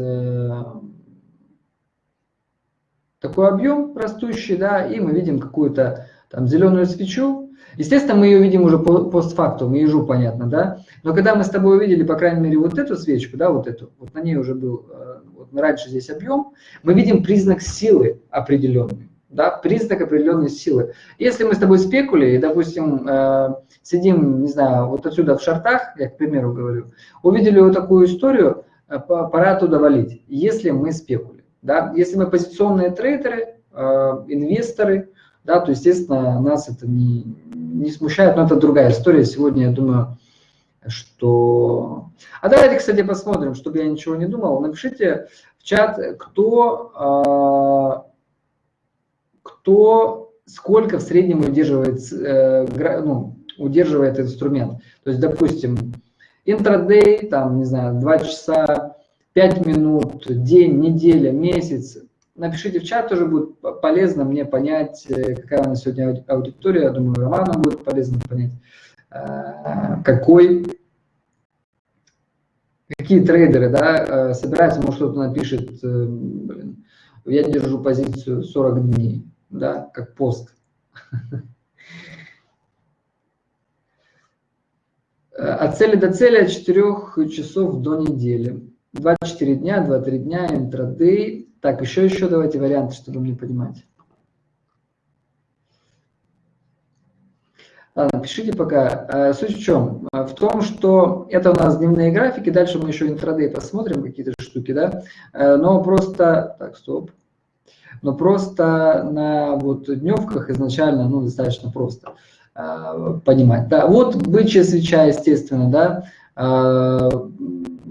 такой объем растущий, да, и мы видим какую-то там зеленую свечу, Естественно, мы ее видим уже постфактум, ежу понятно, да? Но когда мы с тобой увидели, по крайней мере, вот эту свечку, да, вот эту, вот на ней уже был, э, вот раньше здесь объем, мы видим признак силы определенный, да, признак определенной силы. Если мы с тобой спекули и, допустим, э, сидим, не знаю, вот отсюда в шартах, я к примеру говорю, увидели вот такую историю, э, пора оттуда валить, если мы спекули, да, если мы позиционные трейдеры, инвесторы, да, то, естественно, нас это не, не смущает, но это другая история. Сегодня, я думаю, что... А давайте, кстати, посмотрим, чтобы я ничего не думал. Напишите в чат, кто, а, кто сколько в среднем удерживает, э, ну, удерживает инструмент. То есть, допустим, интрадей, там, не знаю, 2 часа, 5 минут, день, неделя, месяц, Напишите в чат, тоже будет полезно мне понять, э, какая у нас сегодня аудитория. Я думаю, Роману будет полезно понять, э, какой, какие трейдеры да, э, собираются. Может, кто-то напишет, блин, я держу позицию 40 дней, да, как пост. От цели до цели от 4 часов до недели. 24 дня, 2-3 дня, интрадей, так, еще, еще давайте варианты, чтобы мне понимать. Ладно, пишите пока. А, суть в чем? А, в том, что это у нас дневные графики, дальше мы еще интрадей посмотрим, какие-то штуки, да? А, но просто... Так, стоп. Но просто на вот дневках изначально, ну, достаточно просто понимать. Да, вот бычья свеча, естественно, да,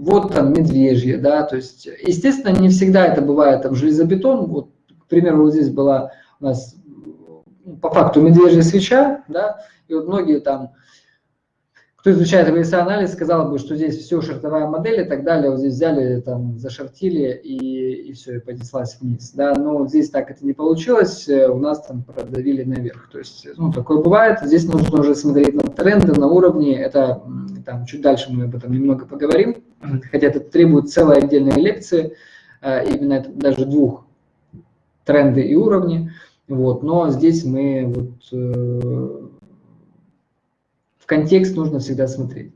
вот там медвежье, да, то есть, естественно, не всегда это бывает там железобетон, вот, к примеру, вот здесь была у нас ну, по факту медвежья свеча, да, и вот многие там, кто изучает анализ, сказал бы, что здесь все шартовая модель и так далее, вот здесь взяли, там, зашортили и, и все, и понеслась вниз, да, но здесь так это не получилось, э, у нас там продавили наверх, то есть, ну, такое бывает, здесь нужно уже смотреть на тренды, на уровни, это там чуть дальше мы об этом немного поговорим, хотя это требует целой отдельной лекции, э, именно это даже двух, тренды и уровни, вот, но здесь мы вот э, в контекст нужно всегда смотреть.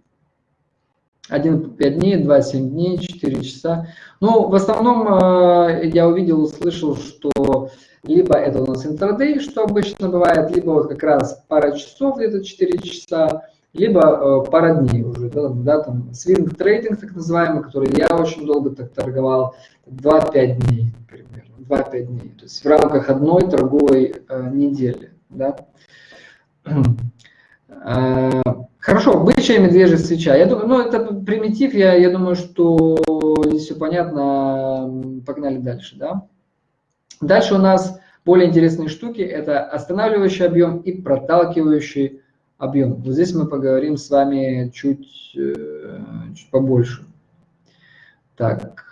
1 5 дней, 2 7 дней, 4 часа. Ну, в основном э, я увидел, услышал, что либо это у нас интрадей, что обычно бывает, либо вот как раз пара часов, где-то 4 часа, либо э, пара дней уже, да, да, там свинг трейдинг так называемый, который я очень долго так торговал, 2-5 дней примерно, 2-5 дней, то есть в рамках одной торговой э, недели, да. Э, хорошо, бычья медвежья свеча. Я думаю, ну это примитив, я, я думаю, что здесь все понятно. Погнали дальше, да. Дальше у нас более интересные штуки. Это останавливающий объем и проталкивающий объем. Вот здесь мы поговорим с вами чуть, э, чуть побольше. Так,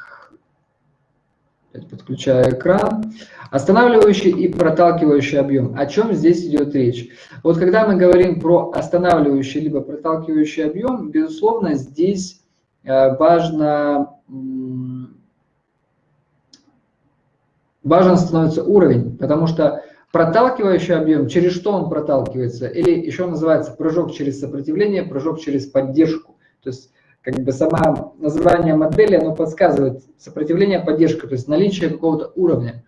подключаю экран. Останавливающий и проталкивающий объем. О чем здесь идет речь? Вот когда мы говорим про останавливающий либо проталкивающий объем, безусловно, здесь э, важно, важен становится уровень, потому что проталкивающий объем, через что он проталкивается, или еще называется прыжок через сопротивление, прыжок через поддержку. То есть как бы сама название модели, оно подсказывает сопротивление, поддержка, то есть наличие какого-то уровня.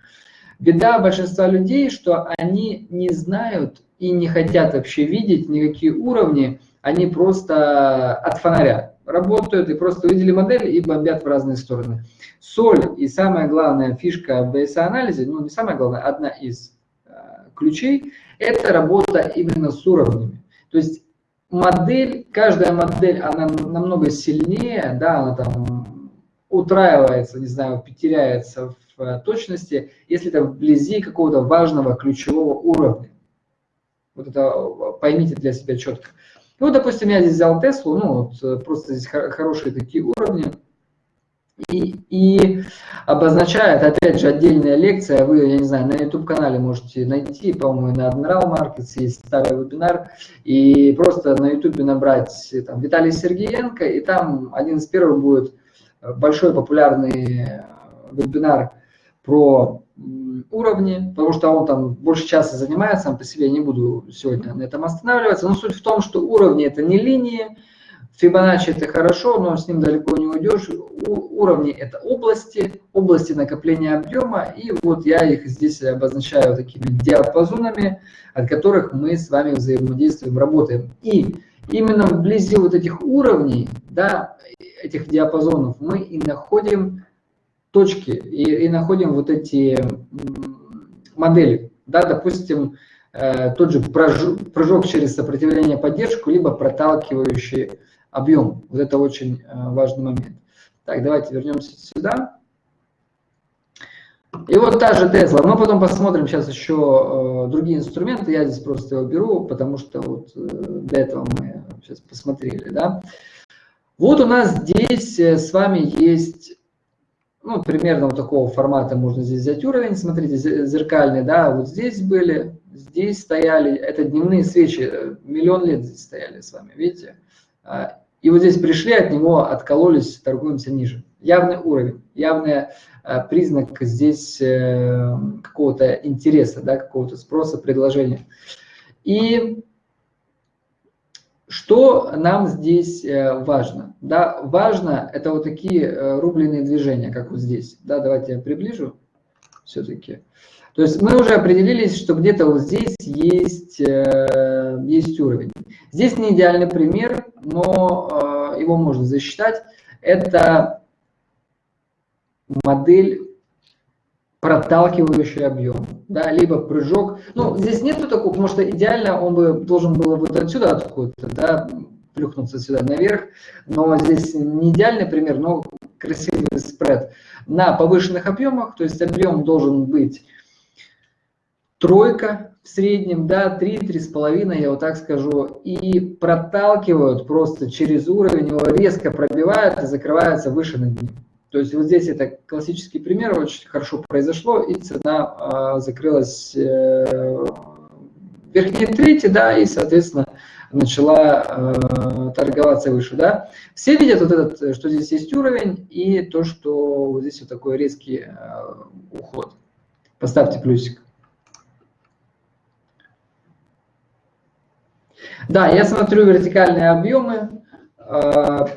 Беда большинства людей, что они не знают и не хотят вообще видеть никакие уровни, они просто от фонаря работают и просто увидели модель и бомбят в разные стороны. Соль и самая главная фишка в BSA-анализе, ну не самая главная, одна из э, ключей, это работа именно с уровнями. То есть модель, каждая модель, она намного сильнее, да, она там утраивается, не знаю, потеряется в э, точности, если это вблизи какого-то важного ключевого уровня. Вот это э, поймите для себя четко. Ну, допустим, я здесь взял Теслу, ну, вот э, просто здесь хорошие такие уровни и, и обозначает, опять же, отдельная лекция, вы, я не знаю, на YouTube-канале можете найти, по-моему, на Admiral Markets есть старый вебинар, и просто на YouTube набрать там, Виталий Сергеенко, и там один из первых будет большой популярный вебинар про уровни, потому что он там больше часа занимается, сам по себе не буду сегодня на этом останавливаться, но суть в том, что уровни это не линии, Фибоначчи это хорошо, но с ним далеко не уйдешь. Уровни это области, области накопления объема. И вот я их здесь обозначаю такими диапазонами, от которых мы с вами взаимодействуем, работаем. И именно вблизи вот этих уровней, да, этих диапазонов, мы и находим точки, и, и находим вот эти модели. Да, допустим, э, тот же прыжок через сопротивление поддержку, либо проталкивающий объем. Вот это очень э, важный момент. Так, давайте вернемся сюда. И вот та же Тесла. Мы потом посмотрим сейчас еще э, другие инструменты. Я здесь просто его беру, потому что вот э, для этого мы сейчас посмотрели. Да? Вот у нас здесь с вами есть, ну, примерно вот такого формата можно здесь взять уровень. Смотрите, зеркальный, да, вот здесь были, здесь стояли. Это дневные свечи, миллион лет здесь стояли с вами, видите? И вот здесь пришли, от него откололись, торгуемся ниже. Явный уровень, явный а, признак здесь э, какого-то интереса, да, какого-то спроса, предложения. И что нам здесь э, важно? Да, важно это вот такие э, рубленые движения, как вот здесь. Да, давайте я приближу все-таки. То есть мы уже определились, что где-то вот здесь есть, э, есть уровень. Здесь не идеальный пример, но э, его можно засчитать. Это модель проталкивающий объем, да, либо прыжок. Ну, здесь нету такого, потому что идеально он бы должен был вот отсюда откуда-то, да, плюхнуться сюда наверх, но здесь не идеальный пример, но красивый спред на повышенных объемах, то есть объем должен быть тройка в среднем, да, 3, 3,5, я вот так скажу, и проталкивают просто через уровень, его резко пробивают и закрываются выше над ним. То есть вот здесь это классический пример, очень хорошо произошло, и цена э, закрылась э, верхней трети, да, и, соответственно, начала э, торговаться выше, да. Все видят вот этот, что здесь есть уровень, и то, что вот здесь вот такой резкий э, уход. Поставьте плюсик. Да, я смотрю вертикальные объемы. А,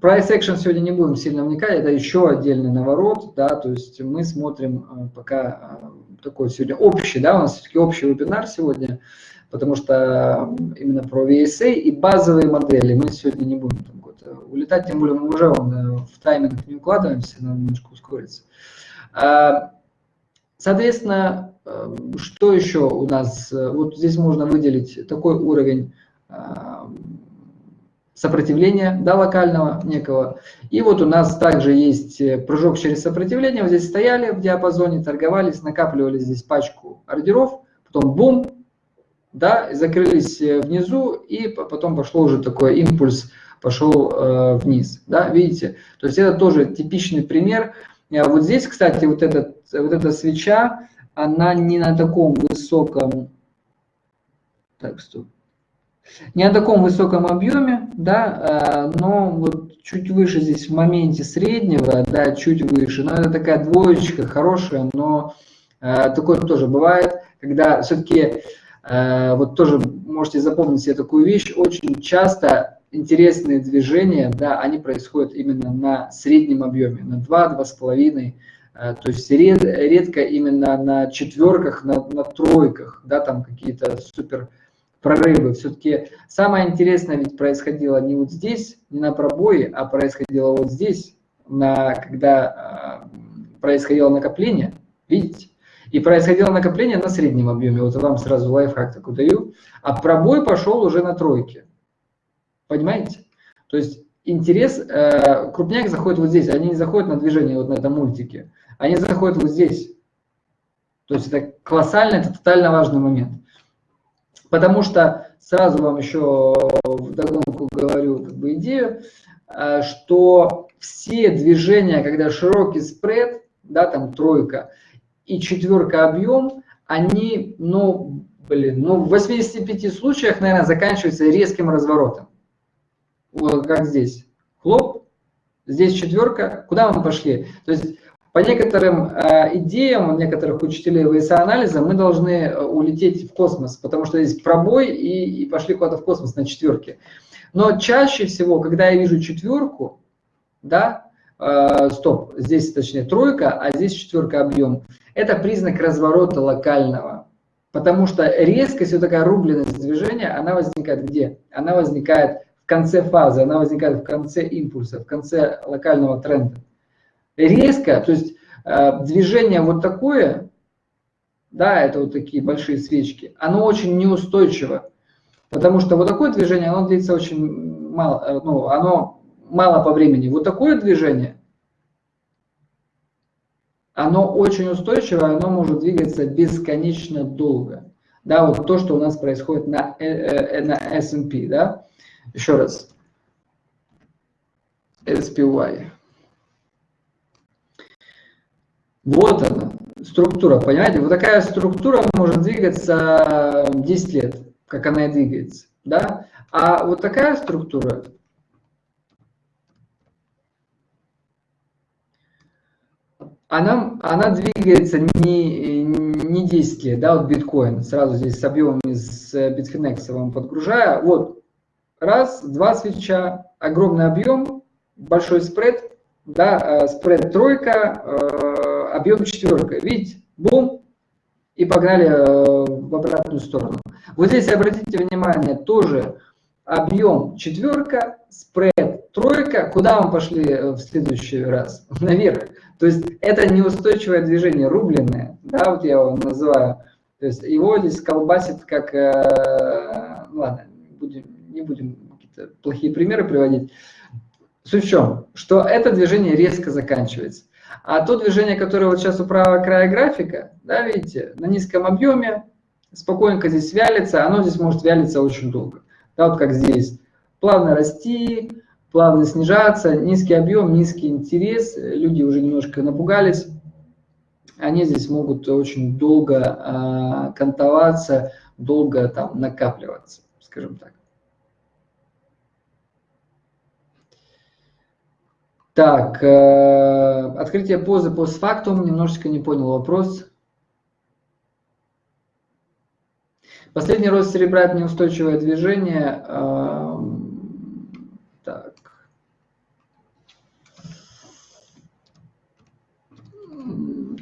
price action сегодня не будем сильно вникать, это еще отдельный наворот, да, то есть мы смотрим а, пока а, такой сегодня общий, да, у нас все-таки общий вебинар сегодня, потому что именно про VSA и базовые модели мы сегодня не будем там улетать, тем более мы уже в тайминг не укладываемся, надо немножко ускориться. Соответственно, что еще у нас? Вот здесь можно выделить такой уровень Э, сопротивления да, локального некого. И вот у нас также есть э, прыжок через сопротивление. Вот здесь стояли в диапазоне, торговались, накапливали здесь пачку ордеров, потом бум, да, закрылись э, внизу, и потом пошло уже такой импульс пошел э, вниз. Да, видите? То есть это тоже типичный пример. Вот здесь, кстати, вот, этот, вот эта свеча, она не на таком высоком... Так, стоп. Не на таком высоком объеме, да, э, но вот чуть выше здесь в моменте среднего, да, чуть выше. Но это такая двоечка хорошая, но э, такое тоже бывает, когда все-таки Э, вот тоже можете запомнить себе такую вещь, очень часто интересные движения, да, они происходят именно на среднем объеме, на 2-2,5, э, то есть ред, редко именно на четверках, на, на тройках, да, там какие-то супер прорывы. Все-таки самое интересное ведь происходило не вот здесь, не на пробое, а происходило вот здесь, на, когда э, происходило накопление, видите? И происходило накопление на среднем объеме. Вот вам сразу лайфхак такой даю. А пробой пошел уже на тройке. Понимаете? То есть интерес, э, крупняк заходит вот здесь. Они не заходят на движение вот на этом мультике. Они заходят вот здесь. То есть это колоссально, это тотально важный момент. Потому что сразу вам еще в догонку говорю как бы идею, э, что все движения, когда широкий спред, да, там тройка, и четверка объем, они, ну, блин, ну, в 85 случаях, наверное, заканчиваются резким разворотом. Как здесь. Хлоп, здесь четверка. Куда мы пошли? То есть по некоторым э, идеям некоторых учителей ВСА-анализа мы должны э, улететь в космос, потому что здесь пробой и, и пошли куда-то в космос на четверке. Но чаще всего, когда я вижу четверку, да, э, стоп, здесь точнее тройка, а здесь четверка объем, это признак разворота локального. Потому что резкость, вот такая рубленность движения, она возникает где? Она возникает конце фазы, она возникает в конце импульса, в конце локального тренда. Резко, то есть э, движение вот такое, да, это вот такие большие свечки, оно очень неустойчиво. Потому что вот такое движение, оно длится очень мало, э, ну, оно мало по времени. Вот такое движение, оно очень устойчивое, оно может двигаться бесконечно долго. Да, вот то, что у нас происходит на, э, на S&P, да. Еще раз. SPY. Вот она, структура, понимаете? Вот такая структура может двигаться 10 лет, как она и двигается, да? А вот такая структура она, она двигается не, не 10 лет, да, вот биткоин, сразу здесь с объемом из э, Bitfinex вам подгружаю, вот, раз, два свеча, огромный объем, большой спред, да, э, спред тройка, э, объем четверка, видите, бум, и погнали в обратную сторону. Вот здесь обратите внимание, тоже объем четверка, спред тройка, куда мы пошли в следующий раз? Наверх. То есть это неустойчивое движение, рубленное, да, вот я его называю. То есть его здесь колбасит как, э, ну ладно, будем, не будем какие-то плохие примеры приводить. Суть в чем? Что это движение резко заканчивается. А то движение, которое вот сейчас у правого края графика, да, видите, на низком объеме, спокойненько здесь вялится, оно здесь может вялиться очень долго. Да, вот как здесь. Плавно расти, плавно снижаться, низкий объем, низкий интерес, люди уже немножко напугались, они здесь могут очень долго э, кантоваться, долго там накапливаться, скажем так. Так, э, открытие позы постфактум, немножечко не понял вопрос. Последний рост серебра – это неустойчивое движение. Э, так.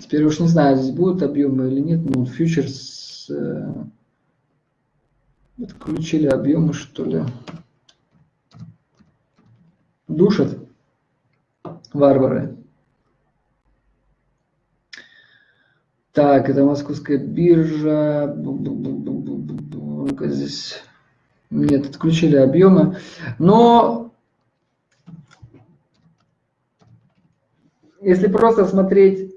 Теперь уж не знаю, здесь будут объемы или нет, но фьючерс э, отключили объемы, что ли. Душат варвары. Так, это московская биржа. Ну-ка здесь... Нет, отключили объемы. Но если просто смотреть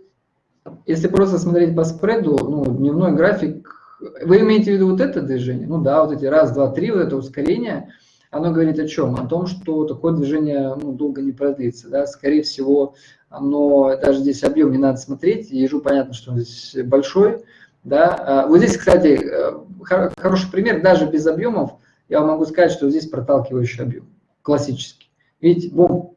если просто смотреть по спреду, ну, дневной график, вы имеете в виду вот это движение? Ну да, вот эти раз, два, три, вот это ускорение, оно говорит о чем? О том, что такое движение ну, долго не продлится. Да? Скорее всего, оно, даже здесь объем не надо смотреть, ежу понятно, что он здесь большой. Да? А, вот здесь, кстати, э, хороший пример, даже без объемов, я могу сказать, что здесь проталкивающий объем, классический. Видите, бум.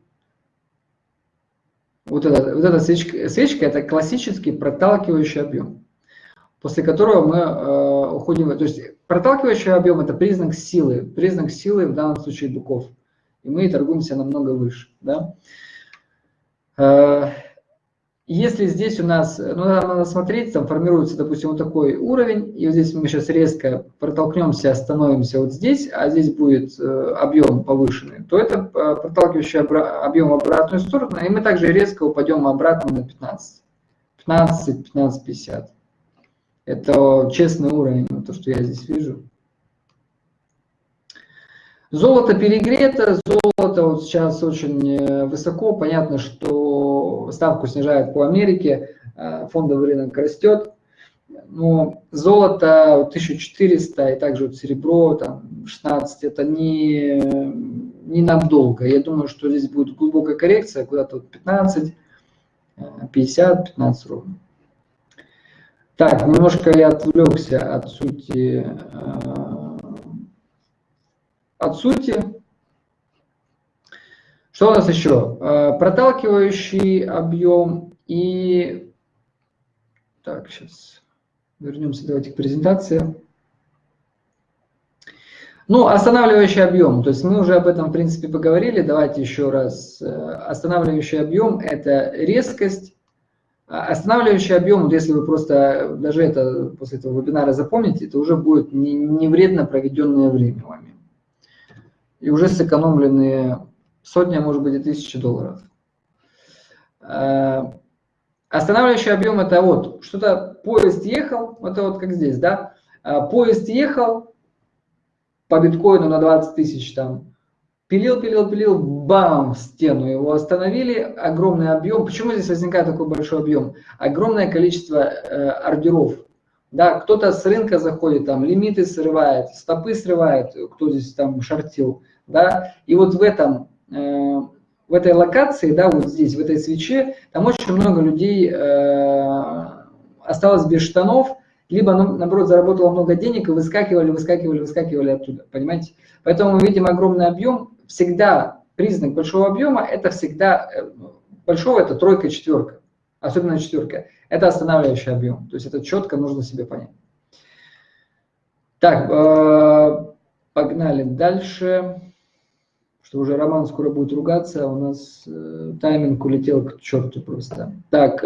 Вот эта, вот эта свечка, свечка – это классический проталкивающий объем, после которого мы э, уходим. То есть проталкивающий объем – это признак силы, признак силы в данном случае быков. И мы торгуемся намного выше. Да? Э, если здесь у нас, ну, надо смотреть, там формируется, допустим, вот такой уровень, и вот здесь мы сейчас резко протолкнемся, остановимся вот здесь, а здесь будет э, объем повышенный, то это э, проталкивающий объем в обратную сторону, и мы также резко упадем обратно на 15. 15, 15, 50. Это честный уровень, то, что я здесь вижу. Золото перегрето, золото вот сейчас очень э, высоко, понятно, что ставку снижают по Америке, э, фондовый рынок растет, но золото 1400 и также вот серебро там 16, это не, не надолго. Я думаю, что здесь будет глубокая коррекция, куда-то вот 15, 50, 15 ровно. Так, немножко я отвлекся от сути э, от сути. Что у нас еще? Э, проталкивающий объем и... Так, сейчас вернемся давайте к презентации. Ну, останавливающий объем, то есть мы уже об этом, в принципе, поговорили. Давайте еще раз. Э, останавливающий объем – это резкость. А останавливающий объем, вот если вы просто даже это после этого вебинара запомните, это уже будет не, не вредно проведенное время вами и уже сэкономленные сотни, а может быть и тысячи долларов. Э, останавливающий объем это вот, что-то поезд ехал, это вот как здесь, да, э, поезд ехал по биткоину на 20 тысяч там, пилил, пилил, пилил, бам, стену его остановили, огромный объем. Почему здесь возникает такой большой объем? Огромное количество э, ордеров. Да, кто-то с рынка заходит, там лимиты срывает, стопы срывает, кто здесь там шортил, да, и вот в этом, э, в этой локации, да, вот здесь, в этой свече, там очень много людей э, осталось без штанов, либо, наоборот, заработало много денег и выскакивали, выскакивали, выскакивали оттуда, понимаете? Поэтому мы видим огромный объем, всегда признак большого объема, это всегда, э, большого это тройка, четверка, особенно четверка, это останавливающий объем, то есть это четко нужно себе понять. Так, э, погнали дальше что уже Роман скоро будет ругаться, а у нас э, тайминг улетел к черту просто. Так,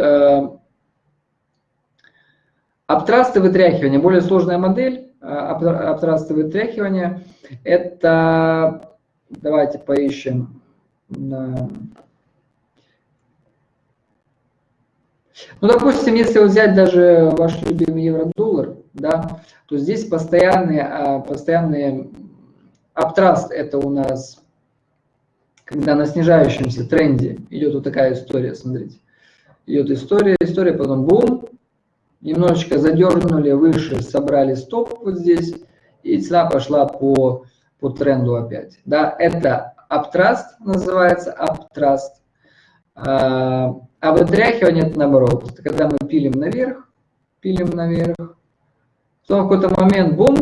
обтрасты вытряхивания, более сложная модель, обтрасты вытряхивания, это, давайте поищем, ну, допустим, если взять даже ваш любимый евро-доллар, да, то здесь постоянные, а, постоянные Аптраст это у нас когда на снижающемся тренде идет вот такая история, смотрите. Идет история, история, потом бум, немножечко задернули выше, собрали стоп вот здесь, и цена пошла по, по тренду опять. Да, это аптраст называется, аптраст. А, а вытряхивание это наоборот, это когда мы пилим наверх, пилим наверх, потом в какой-то момент бум,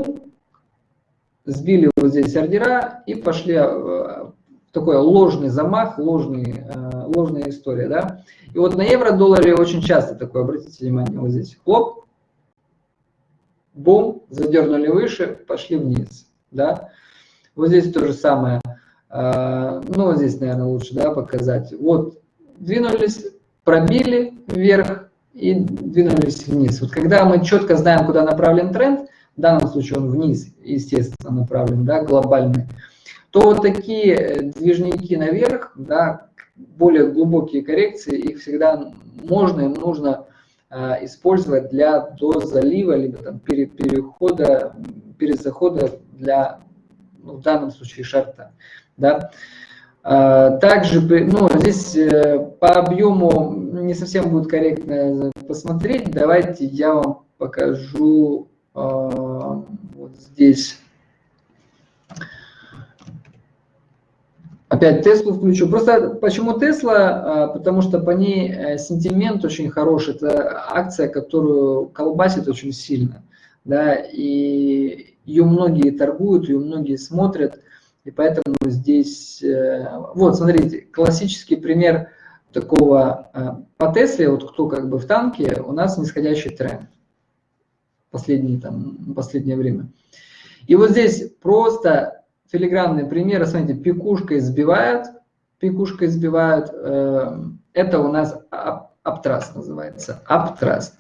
сбили вот здесь ордера и пошли а, такой ложный замах, ложный, э, ложная история, да. И вот на евро-долларе очень часто такое, обратите внимание, вот здесь, хлоп, бум, задернули выше, пошли вниз, да. Вот здесь то же самое, э, ну, здесь, наверное, лучше, да, показать. Вот, двинулись, пробили вверх и двинулись вниз. Вот когда мы четко знаем, куда направлен тренд, в данном случае он вниз, естественно, направлен, да, глобальный, то вот такие э, движники наверх, да, более глубокие коррекции, их всегда можно и нужно э, использовать для до залива, либо там пере, перехода, перезахода для, ну, в данном случае, шарта. Да. Э, также, ну, здесь э, по объему не совсем будет корректно посмотреть. Давайте я вам покажу э, вот здесь Опять Теслу включу. Просто почему Тесла? А, потому что по ней э, сентимент очень хороший. Это акция, которую колбасит очень сильно. Да, и ее многие торгуют, ее многие смотрят. И поэтому здесь... Э, вот, смотрите, классический пример такого э, по Тесле, вот кто как бы в танке, у нас нисходящий тренд. Последние, там, последнее время. И вот здесь просто филигранные примеры, смотрите, пикушкой сбивают, пикушкой сбивают, э, это у нас аптраст называется, аптраст.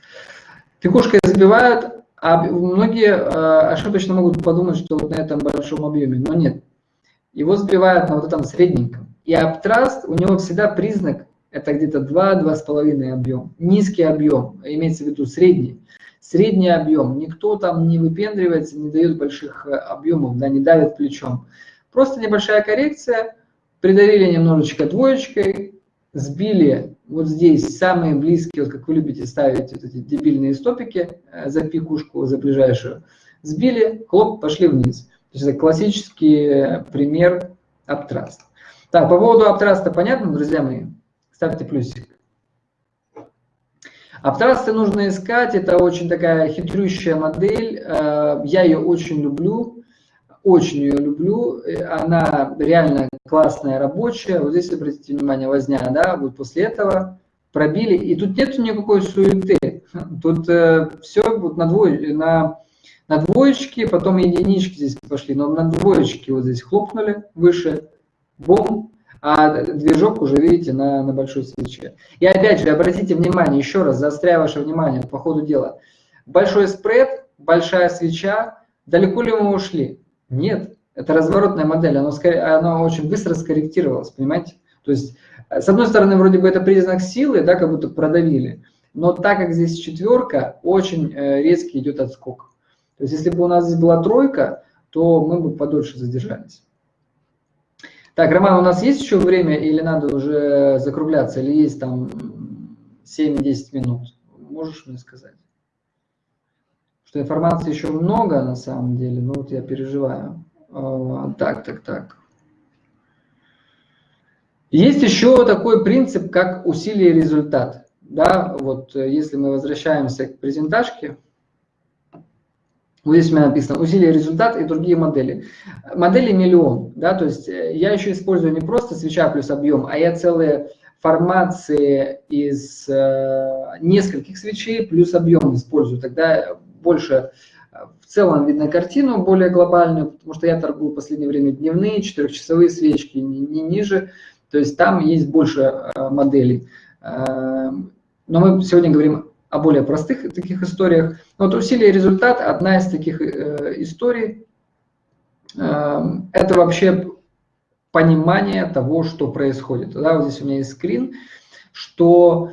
Пикушкой сбивают, а многие э, ошибочно могут подумать, что вот на этом большом объеме, но нет. Его сбивают на вот этом средненьком. И аптраст, у него всегда признак, это где-то 2-2,5 объем. Низкий объем, имеется в виду средний средний объем. Никто там не выпендривается, не дает больших э, объемов, да, не давит плечом. Просто небольшая коррекция, придавили немножечко двоечкой, сбили вот здесь самые близкие, вот как вы любите ставить вот эти дебильные стопики э, за пикушку, за ближайшую, сбили, хлоп, пошли вниз. То есть это классический э, пример аптраста. Так, по поводу аптраста понятно, друзья мои? Ставьте плюсик. Аптрасты нужно искать, это очень такая хитрющая модель, э, я ее очень люблю, очень ее люблю, она реально классная, рабочая, вот здесь обратите внимание, возня, да, вот после этого пробили, и тут нет никакой суеты, тут э, все вот на, двое, на, на двоечке, потом единички здесь пошли, но на двоечке вот здесь хлопнули выше, бом, а движок уже видите на, на большой свече. И опять же, обратите внимание, еще раз заостряю ваше внимание по ходу дела. Большой спред, большая свеча, далеко ли мы ушли? Нет, это разворотная модель, она, она очень быстро скорректировалась, понимаете? То есть, с одной стороны, вроде бы это признак силы, да, как будто продавили, но так как здесь четверка, очень э, резкий идет отскок. То есть, если бы у нас здесь была тройка, то мы бы подольше задержались. Так, Роман, у нас есть еще время или надо уже закругляться, или есть там 7-10 минут? Можешь мне сказать? Что информации еще много на самом деле, но вот я переживаю. А, так, так, так. Есть еще такой принцип, как усилие результат. Да, вот э, если мы возвращаемся к презентажке, вот здесь у меня написано усилие результат и другие модели. Модели миллион, да, то есть э, я еще использую не просто свеча плюс объем, а я целые формации из э, нескольких свечей плюс объем использую. Тогда больше э, в целом видно картину более глобальную, потому что я торгую в последнее время дневные, четырехчасовые свечки, не, не ниже. То есть там есть больше э, моделей. Э, но мы сегодня говорим о более простых таких историях. Вот усилие результат, одна из таких э, историй, э, это вообще понимание того, что происходит. Да, вот здесь у меня есть скрин, что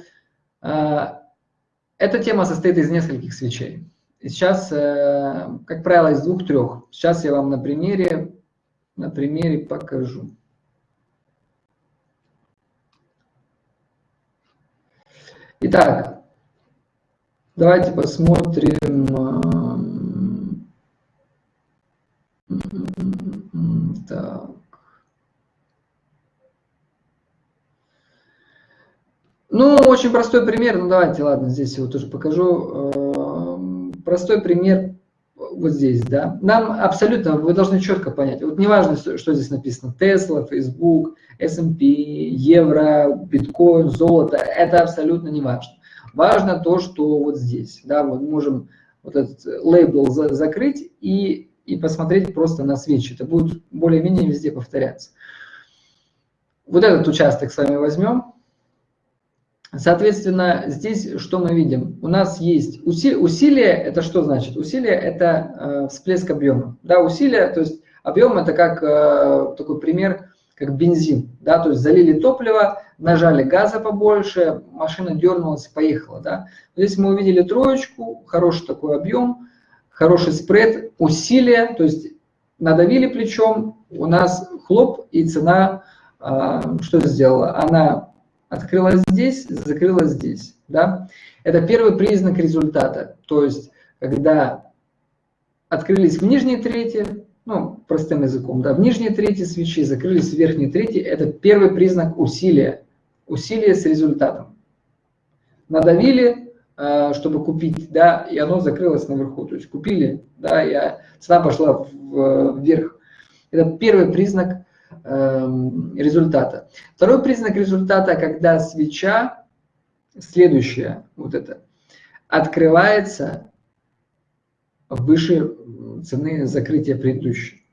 эта тема состоит из нескольких свечей. Сейчас, э, как правило, из двух-трех. Сейчас я вам на примере, на примере покажу. Итак, Давайте посмотрим. Так. Ну, очень простой пример. Ну, давайте, ладно, здесь его тоже покажу. Простой пример вот здесь, да. Нам абсолютно, вы должны четко понять. Вот неважно, что здесь написано. Tesla, Facebook, S&P, евро, биткоин, золото. Это абсолютно не важно. Важно то, что вот здесь, да, мы можем вот этот лейбл за, закрыть и, и посмотреть просто на свечи. Это будет более-менее везде повторяться. Вот этот участок с вами возьмем. Соответственно, здесь что мы видим? У нас есть усилие. Усилие это что значит? Усилие это э, всплеск объема. Да, усилие, то есть объем это как э, такой пример, как бензин. Да, то есть залили топливо, нажали газа побольше, машина дернулась, поехала. Да? Здесь мы увидели троечку, хороший такой объем, хороший спред, усилие, то есть надавили плечом, у нас хлоп, и цена э, что сделала? Она открылась здесь, закрылась здесь. Да? Это первый признак результата. То есть, когда открылись в нижней трети, ну, простым языком, да, в нижней трети свечи, закрылись в верхней трети, это первый признак усилия, усилия с результатом. Надавили, э, чтобы купить, да, и оно закрылось наверху, то есть купили, да, и цена пошла вверх. Это первый признак результата. Второй признак результата, когда свеча, следующая, вот это, открывается выше цены закрытия предыдущей.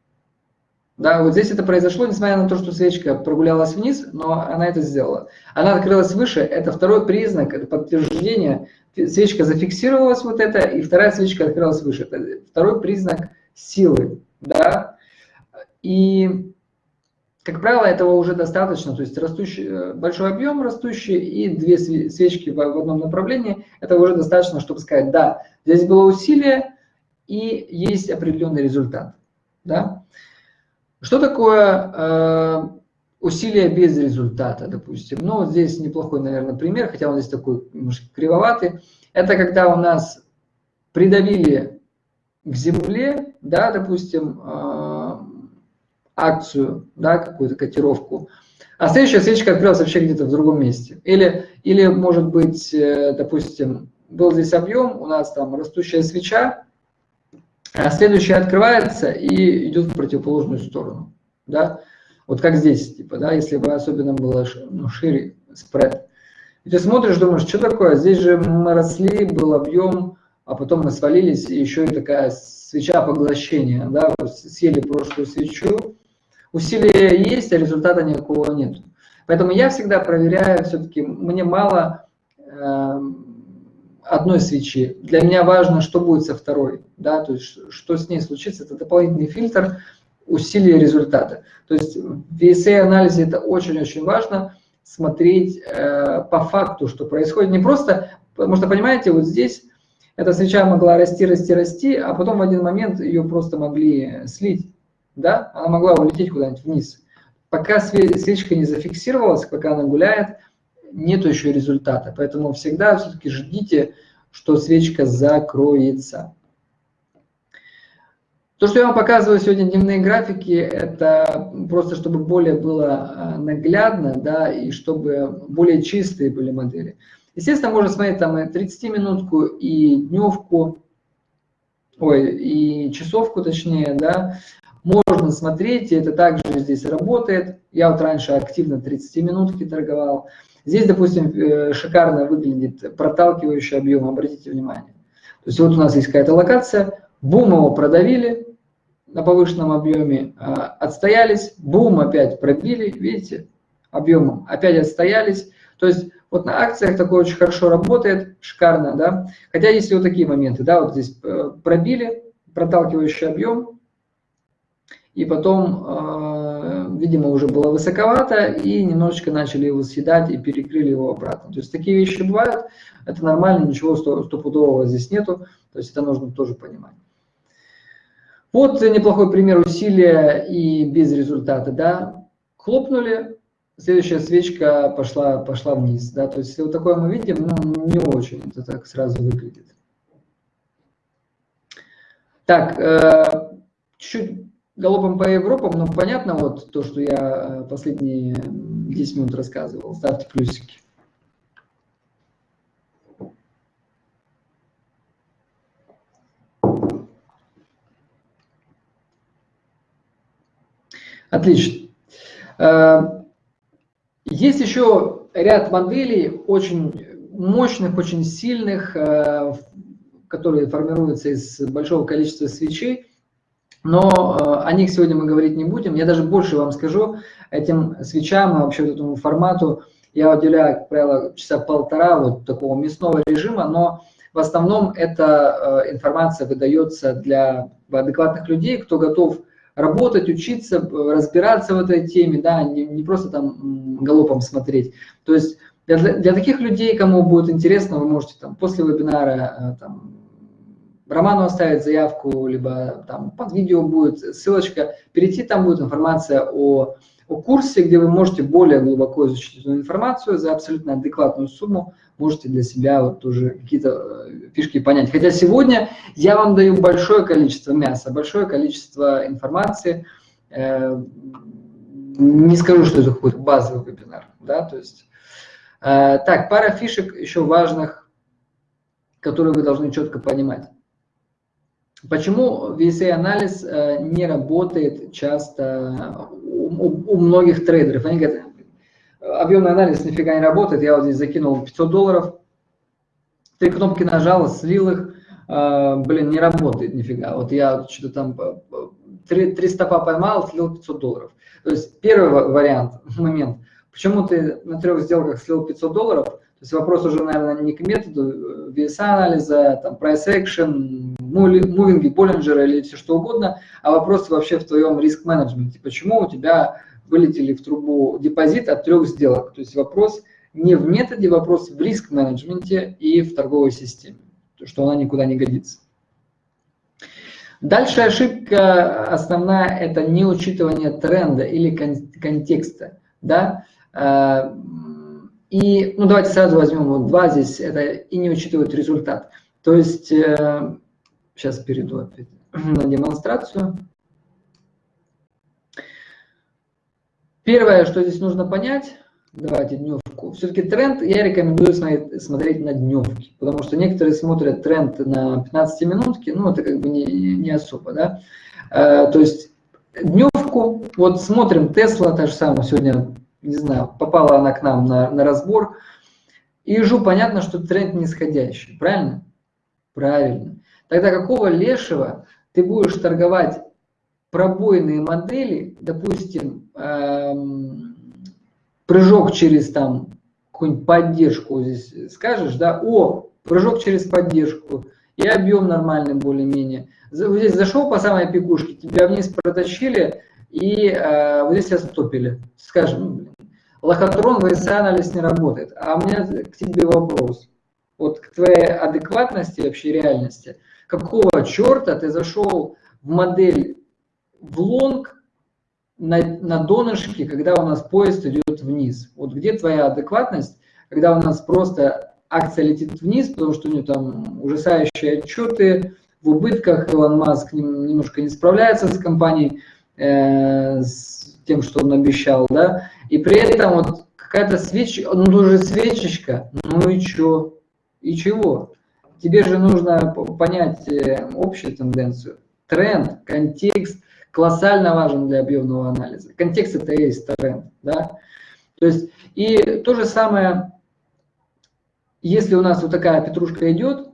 Да, вот здесь это произошло, несмотря на то, что свечка прогулялась вниз, но она это сделала. Она открылась выше, это второй признак, это подтверждение. Свечка зафиксировалась вот это, и вторая свечка открылась выше. Это второй признак силы, да. И, как правило, этого уже достаточно, то есть растущий, э, большой объем растущий и две свечки в одном направлении, это уже достаточно, чтобы сказать, да, здесь было усилие, и есть определенный результат. Да? Что такое э, усилие без результата, допустим? Ну, здесь неплохой, наверное, пример, хотя он здесь такой немножко кривоватый. Это когда у нас придавили к земле, да, допустим, э, акцию, да, какую-то котировку, а следующая свечка открылась вообще где-то в другом месте. Или, или может быть, э, допустим, был здесь объем, у нас там растущая свеча, а следующая открывается и идет в противоположную сторону. Да? Вот как здесь, типа, да, если бы особенно было ну, шире спред. И ты смотришь, думаешь, что такое? Здесь же мы росли, был объем, а потом мы свалились, и еще и такая свеча поглощения, да, съели прошлую свечу. Усилия есть, а результата никакого нет. Поэтому я всегда проверяю, все-таки мне мало э, одной свечи. Для меня важно, что будет со второй, да, то есть что с ней случится, это дополнительный фильтр усилия результата. То есть в VSA-анализе это очень-очень важно смотреть э, по факту, что происходит. Не просто, потому что, понимаете, вот здесь эта свеча могла расти, расти, расти, а потом в один момент ее просто могли слить, да, она могла улететь куда-нибудь вниз. Пока свечка не зафиксировалась, пока она гуляет, нету еще результата. Поэтому всегда все-таки ждите, что свечка закроется. То, что я вам показываю сегодня дневные графики, это просто чтобы более было а, наглядно, да, и чтобы более чистые были модели. Естественно, можно смотреть там и 30-минутку, и дневку, ой, и часовку точнее, да. Можно смотреть, и это также здесь работает. Я вот раньше активно 30 минутки торговал. Здесь, допустим, э, шикарно выглядит проталкивающий объем, обратите внимание. То есть вот у нас есть какая-то локация, бум, его продавили на повышенном объеме, а, отстоялись, бум, опять пробили, видите, объемом, опять отстоялись. То есть вот на акциях такое очень хорошо работает, шикарно, да. Хотя есть и вот такие моменты, да, вот здесь э, пробили, проталкивающий объем, и потом э, видимо, уже было высоковато, и немножечко начали его съедать и перекрыли его обратно. То есть такие вещи бывают, это нормально, ничего стопудового здесь нету, то есть это нужно тоже понимать. Вот неплохой пример усилия и без результата, да, хлопнули, следующая свечка пошла, пошла вниз, да, то есть вот такое мы видим, ну, не очень это так сразу выглядит. Так, э, чуть-чуть галопом по Европам, ну, понятно, вот то, что я э, последние 10 минут рассказывал. Ставьте плюсики. Отлично. Э, есть еще ряд моделей очень мощных, очень сильных, э, которые формируются из большого количества свечей. Но э, о них сегодня мы говорить не будем. Я даже больше вам скажу, этим свечам и вообще этому формату я уделяю, как правило, часа полтора вот такого мясного режима, но в основном эта э, информация выдается для адекватных людей, кто готов работать, учиться, разбираться в этой теме, да, не, не просто там галопом смотреть. То есть для, для таких людей, кому будет интересно, вы можете там после вебинара э, там, Роману оставить заявку, либо там под видео будет ссылочка, перейти, там будет информация о о курсе, где вы можете более глубоко изучить эту информацию за абсолютно адекватную сумму, можете для себя вот уже какие-то э, фишки понять. Хотя сегодня я вам даю большое количество мяса, большое количество информации. Э, не скажу, что это какой-то базовый вебинар. Да? То есть, э, так, пара фишек еще важных, которые вы должны четко понимать. Почему VSA-анализ не работает часто у, у многих трейдеров. Они говорят, объемный анализ нифига не работает, я вот здесь закинул 500 долларов, три кнопки нажал, слил их, э, блин, не работает нифига. Вот я что-то там три, три стопа поймал, слил 500 долларов. То есть первый вариант, момент, почему ты на трех сделках слил 500 долларов, то есть вопрос уже, наверное, не к методу VSA-анализа, там, price action, мувинги, Боллинджера или все что угодно, а вопрос вообще в твоем риск-менеджменте. Почему у тебя вылетели в трубу депозит от трех сделок? То есть вопрос не в методе, вопрос в риск-менеджменте и в торговой системе, что она никуда не годится. Дальше ошибка основная – это неучитывание тренда или контекста. Да? А, и, ну, давайте сразу возьмем вот два здесь, это и не учитывают результат. То есть, э, сейчас перейду опять на демонстрацию. Первое, что здесь нужно понять, давайте дневку. Все-таки тренд я рекомендую смотреть, на дневки, потому что некоторые смотрят тренд на 15 минутки, ну это как бы не, не особо, да. Э, то есть дневку, вот смотрим Тесла, та же самая, сегодня не знаю, попала она к нам на, на разбор. И ежу понятно, что тренд нисходящий, правильно? Правильно. Тогда какого лешего ты будешь торговать пробойные модели, допустим, эм, прыжок через там какую-нибудь поддержку здесь скажешь, да, о, прыжок через поддержку, и объем нормальный более-менее. Здесь зашел по самой пикушке, тебя вниз протащили, и э, вот здесь тебя. Скажем, лохотрон VSA-анализ не работает. А у меня к тебе вопрос. Вот к твоей адекватности вообще реальности. Какого черта ты зашел в модель в лонг на, на донышке, когда у нас поезд идет вниз? Вот где твоя адекватность, когда у нас просто акция летит вниз, потому что у нее там ужасающие отчеты, в убытках Илон Маск немножко не справляется с компанией, э, с тем, что он обещал, да, и при этом вот какая-то свечка, ну уже свечечка, ну и что? И чего? Тебе же нужно понять э, общую тенденцию. Тренд, контекст колоссально важен для объемного анализа. Контекст это и есть тренд, да. То есть, и то же самое, если у нас вот такая петрушка идет,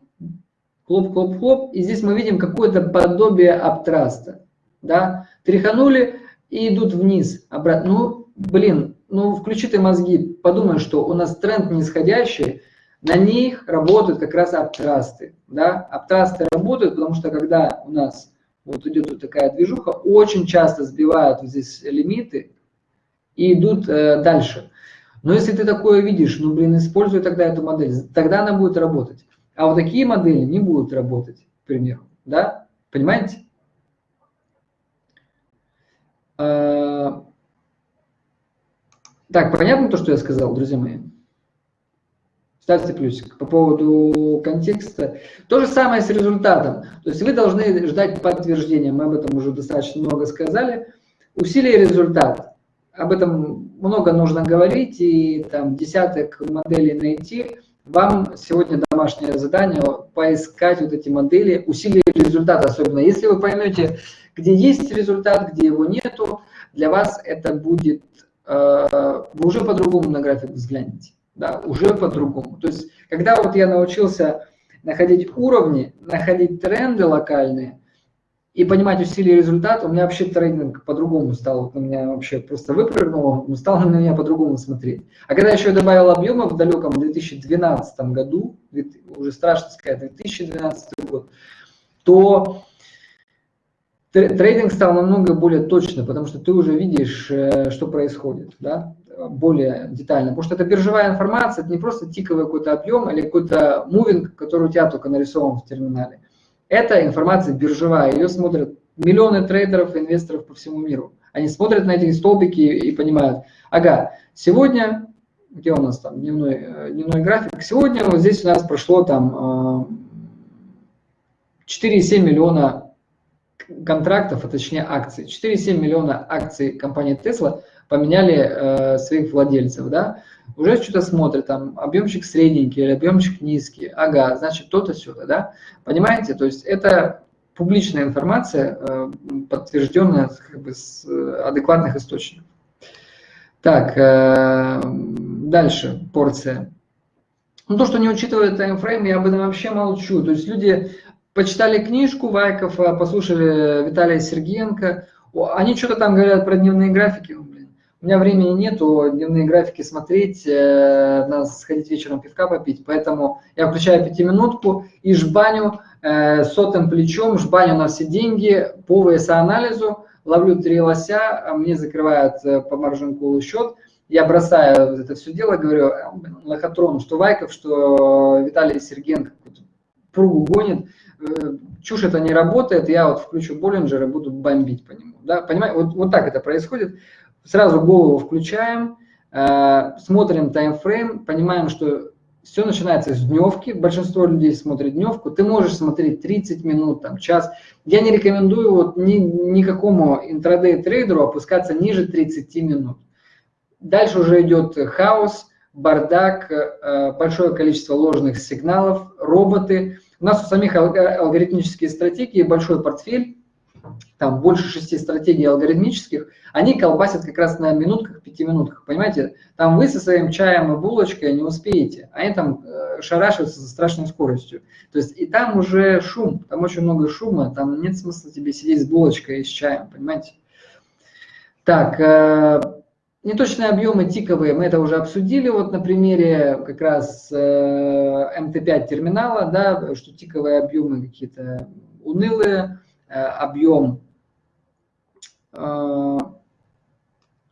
хлоп-хлоп-хлоп, и здесь мы видим какое-то подобие upthrust а, да, тряханули и идут вниз, обратно. Ну, блин, ну включи ты мозги, подумай, что у нас тренд нисходящий, на них работают как раз upthrust ы. Да? Upthrust ы работают, потому что когда у нас вот идет вот такая движуха, очень часто сбивают вот здесь лимиты и идут э, дальше. Но если ты такое видишь, ну блин, используй тогда эту модель, тогда она будет работать. А вот такие модели не будут работать, к примеру. Да? Понимаете? Э, так, понятно то, что я сказал, друзья мои? Ставьте плюсик. По поводу контекста. То же самое с результатом. То есть вы должны ждать подтверждения. Мы об этом уже достаточно много сказали. Усилие и результат. Об этом много нужно говорить и там десяток моделей найти. Вам сегодня домашнее задание поискать вот эти модели, усилие результат особенно. Если вы поймете, где есть результат, где его нету, для вас это будет Э, вы уже по-другому на график взглянете. Да, уже по-другому. То есть, когда вот я научился находить уровни, находить тренды локальные и понимать усилия и результат, у меня вообще трейдинг по-другому стал. У меня вообще просто выпрыгнул, он стал на меня по-другому смотреть. А когда еще добавил объема в далеком 2012 году, уже страшно сказать, 2012 год, то Трейдинг стал намного более точно, потому что ты уже видишь, э, что происходит, да, более детально. Потому что это биржевая информация, это не просто тиковый какой-то объем или какой-то мувинг, который у тебя только нарисован в терминале. Это информация биржевая, ее смотрят миллионы трейдеров, инвесторов по всему миру. Они смотрят на эти столбики и понимают, ага, сегодня, где у нас там дневной, э, дневной график, сегодня вот здесь у нас прошло там 4,7 миллиона контрактов, а точнее акций. 4,7 миллиона акций компании Tesla поменяли э, своих владельцев, да, уже что-то смотрят, там, объемчик средненький или объемчик низкий, ага, значит, то-то сюда, да, понимаете, то есть это публичная информация, э, подтвержденная как бы с э, адекватных источников. Так, э, дальше порция. Ну, то, что не учитывает таймфрейм, я об этом вообще молчу. То есть люди почитали книжку Вайкова, послушали Виталия Сергеенко, они что-то там говорят про дневные графики. У меня времени нету дневные графики смотреть, э, надо сходить вечером пивка попить, поэтому я включаю пятиминутку и жбаню э, сотым плечом, жбаню на все деньги по ВСА-анализу, ловлю три лося, а мне закрывают э, по маржинку счет, я бросаю это все дело, говорю, «Э, лохотрон, что Вайков, что Виталий Сергенко пругу гонит, э, чушь это не работает, я вот включу Боллинджер и буду бомбить по нему. Да? Понимаете, вот, вот так это происходит. Сразу голову включаем, смотрим таймфрейм, понимаем, что все начинается с дневки, большинство людей смотрит дневку, ты можешь смотреть 30 минут, там, час. Я не рекомендую вот ни, никакому интрадей трейдеру опускаться ниже 30 минут. Дальше уже идет хаос, бардак, э, большое количество ложных сигналов, роботы. У нас у самих алгоритмические стратегии, большой портфель, там больше шести стратегий алгоритмических, они колбасят как раз на минутках, пяти минутках, понимаете? Там вы со своим чаем и булочкой не успеете, они там э, шарашиваются со страшной скоростью. То есть и там уже шум, там очень много шума, там нет смысла тебе сидеть с булочкой и с чаем, понимаете? Так, э, неточные объемы тиковые мы это уже обсудили, вот на примере как раз э, МТ5 терминала, да, что тиковые объемы какие-то унылые, объем, э,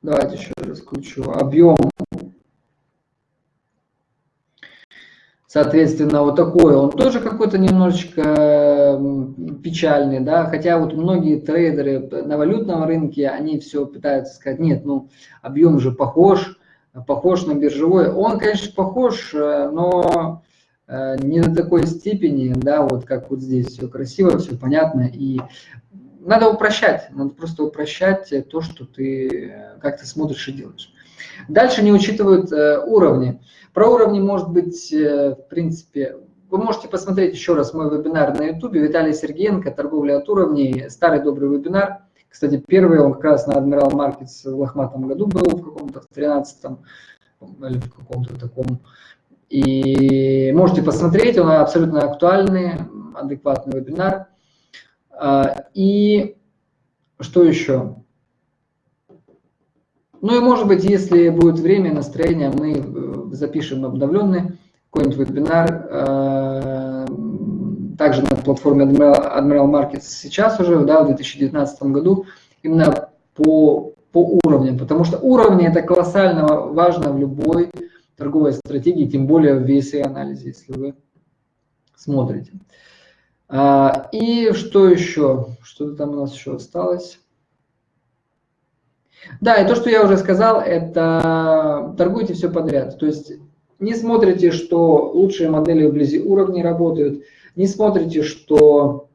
давайте еще раз включу, объем, соответственно, вот такой, он тоже какой-то немножечко печальный, да, хотя вот многие трейдеры на валютном рынке, они все пытаются сказать, нет, ну, объем же похож, похож на биржевой, он, конечно, похож, э, но Э, не до такой степени, да, вот как вот здесь все красиво, все понятно, и надо упрощать, надо просто упрощать то, что ты, как ты смотришь и делаешь. Дальше не учитывают э, уровни. Про уровни может быть, э, в принципе, вы можете посмотреть еще раз мой вебинар на YouTube, Виталий Сергеенко, торговля от уровней, старый добрый вебинар. Кстати, первый он как раз на Admiral Markets в лохматом году был, в каком-то, в 13 или в каком-то таком и можете посмотреть, он абсолютно актуальный, адекватный вебинар. А, и что еще? Ну и может быть, если будет время, настроение, мы э, запишем обновленный какой-нибудь вебинар, а, также на платформе Admiral Markets сейчас уже, да, в 2019 году, именно по, по уровням, потому что уровни это колоссально важно в любой торговой стратегии, тем более в VSA-анализе, если вы смотрите. А, и что еще? Что-то там у нас еще осталось. Да, и то, что я уже сказал, это торгуйте все подряд. То есть не смотрите, что лучшие модели вблизи уровней работают, не смотрите, что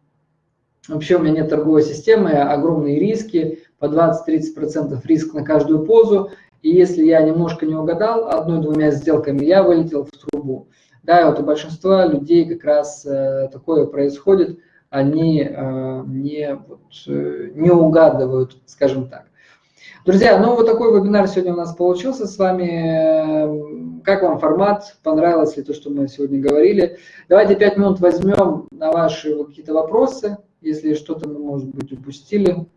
вообще у меня нет торговой системы, огромные риски, по 20-30% риск на каждую позу, и если я немножко не угадал одной-двумя сделками, я вылетел в трубу. Да, вот у большинства людей как раз э, такое происходит, они э, не, вот, э, не угадывают, скажем так. Друзья, ну вот такой вебинар сегодня у нас получился с вами. Как вам формат? Понравилось ли то, что мы сегодня говорили? Давайте пять минут возьмем на ваши какие-то вопросы, если что-то мы, может быть, упустили.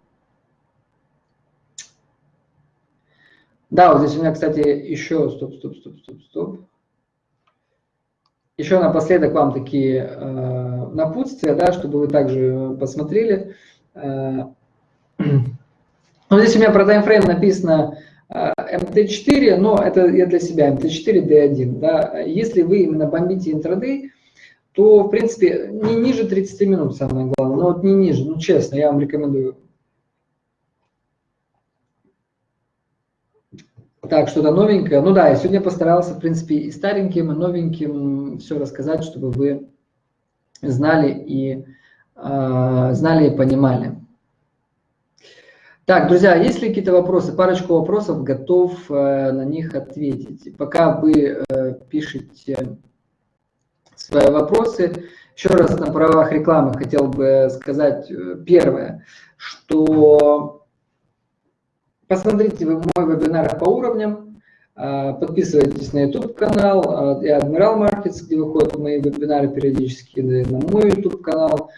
Да, вот здесь у меня, кстати, еще, стоп, стоп, стоп, стоп, стоп. Еще напоследок вам такие э, напутствия, да, чтобы вы также посмотрели. Э, вот здесь у меня про таймфрейм написано э, MT4, но это я для себя, MT4, D1. Да. Если вы именно бомбите интрадей, то, в принципе, не ниже 30 минут самое главное, но вот не ниже, ну честно, я вам рекомендую Так, что-то новенькое. Ну да, я сегодня постарался, в принципе, и стареньким, и новеньким все рассказать, чтобы вы знали и, э, знали и понимали. Так, друзья, есть ли какие-то вопросы? Парочку вопросов, готов э, на них ответить. Пока вы э, пишете свои вопросы, еще раз на правах рекламы хотел бы сказать э, первое, что посмотрите мой вебинар по уровням, э, подписывайтесь на YouTube канал э, и Admiral Markets, где выходят мои вебинары периодически, на мой YouTube канал,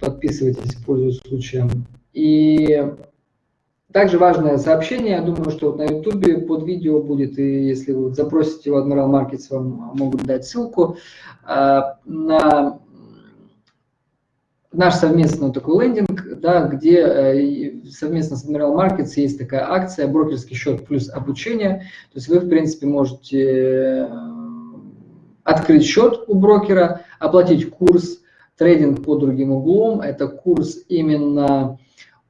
подписывайтесь, пользуясь случаем. И также важное сообщение, я думаю, что вот на YouTube под видео будет, и если вы запросите в Admiral Markets, вам могут дать ссылку а, на наш совместный такой лендинг, да, где э, совместно с Admiral Markets есть такая акция «Брокерский счет плюс обучение». То есть вы, в принципе, можете э, открыть счет у брокера, оплатить курс «Трейдинг по другим углом». Это курс именно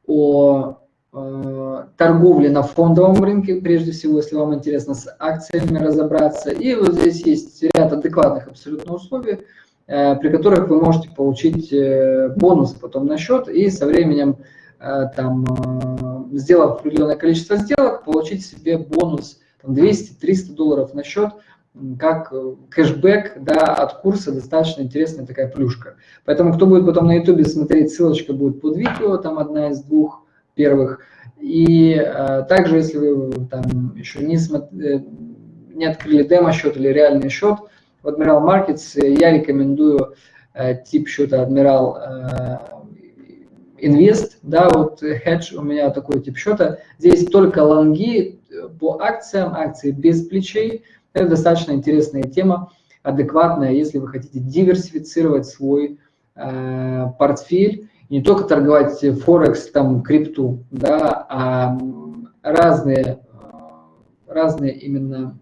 о Э, торговли на фондовом рынке, прежде всего, если вам интересно с акциями разобраться. И вот здесь есть ряд адекватных абсолютно условий, при которых вы можете получить э, бонус потом на счет и со временем, там, сделав определенное количество сделок, получить себе бонус 200-300 долларов на счет, как кэшбэк да, от курса, достаточно интересная такая плюшка. Поэтому, кто будет потом на YouTube смотреть, ссылочка будет под видео, там одна из двух первых. И э, также, если вы там еще не, смотри, э, не открыли демо-счет или реальный счет в Admiral Markets, э, я рекомендую э, тип счета Admiral э, Invest, да, вот hedge у меня такой тип счета. Здесь только лонги э, по акциям, акции без плечей. Это достаточно интересная тема, адекватная, если вы хотите диверсифицировать свой э, портфель не только торговать Форекс, там, крипту, да, а разные, разные именно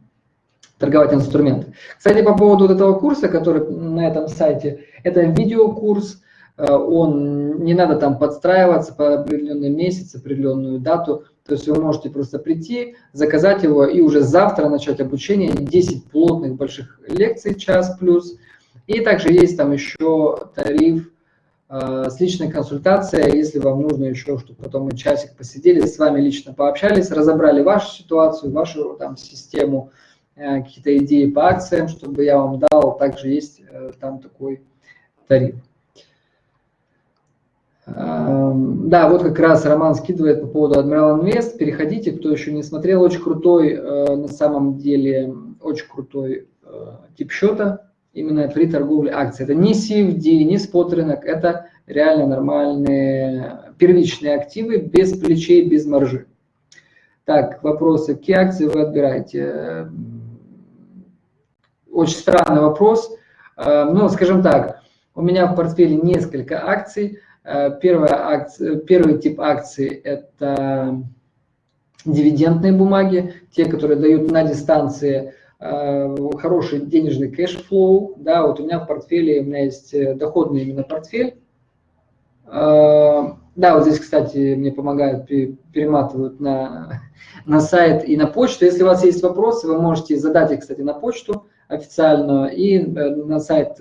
торговать инструменты. Кстати, по поводу вот этого курса, который на этом сайте, это видеокурс, э, он не надо там подстраиваться по определенный месяц, определенную дату, то есть вы можете просто прийти, заказать его и уже завтра начать обучение, 10 плотных больших лекций, час плюс. И также есть там еще тариф Э, с личной консультацией, если вам нужно еще, чтобы потом мы часик посидели, с вами лично пообщались, разобрали вашу ситуацию, вашу там систему, какие-то идеи по акциям, чтобы я вам дал, также есть э, там такой тариф. Эм, да, вот как раз Роман скидывает по поводу Admiral Invest. Переходите, кто еще не смотрел. Очень крутой, на самом деле, очень крутой тип счета именно при торговле акций. Это не CFD, не спот рынок, это реально нормальные первичные активы без плечей, без маржи. Так, вопросы. Какие акции вы отбираете? Очень странный вопрос. Э, ну, скажем так, у меня в портфеле несколько акций. Э, первая акция, первый тип акций – это дивидендные бумаги, те, которые дают на дистанции Э, хороший денежный cash flow, да, вот у меня в портфеле, у меня есть доходный именно портфель, да, вот здесь, кстати, мне помогают, перематывают на, на сайт и на почту. Если у вас есть вопросы, вы можете задать их, кстати, на почту официальную и на сайт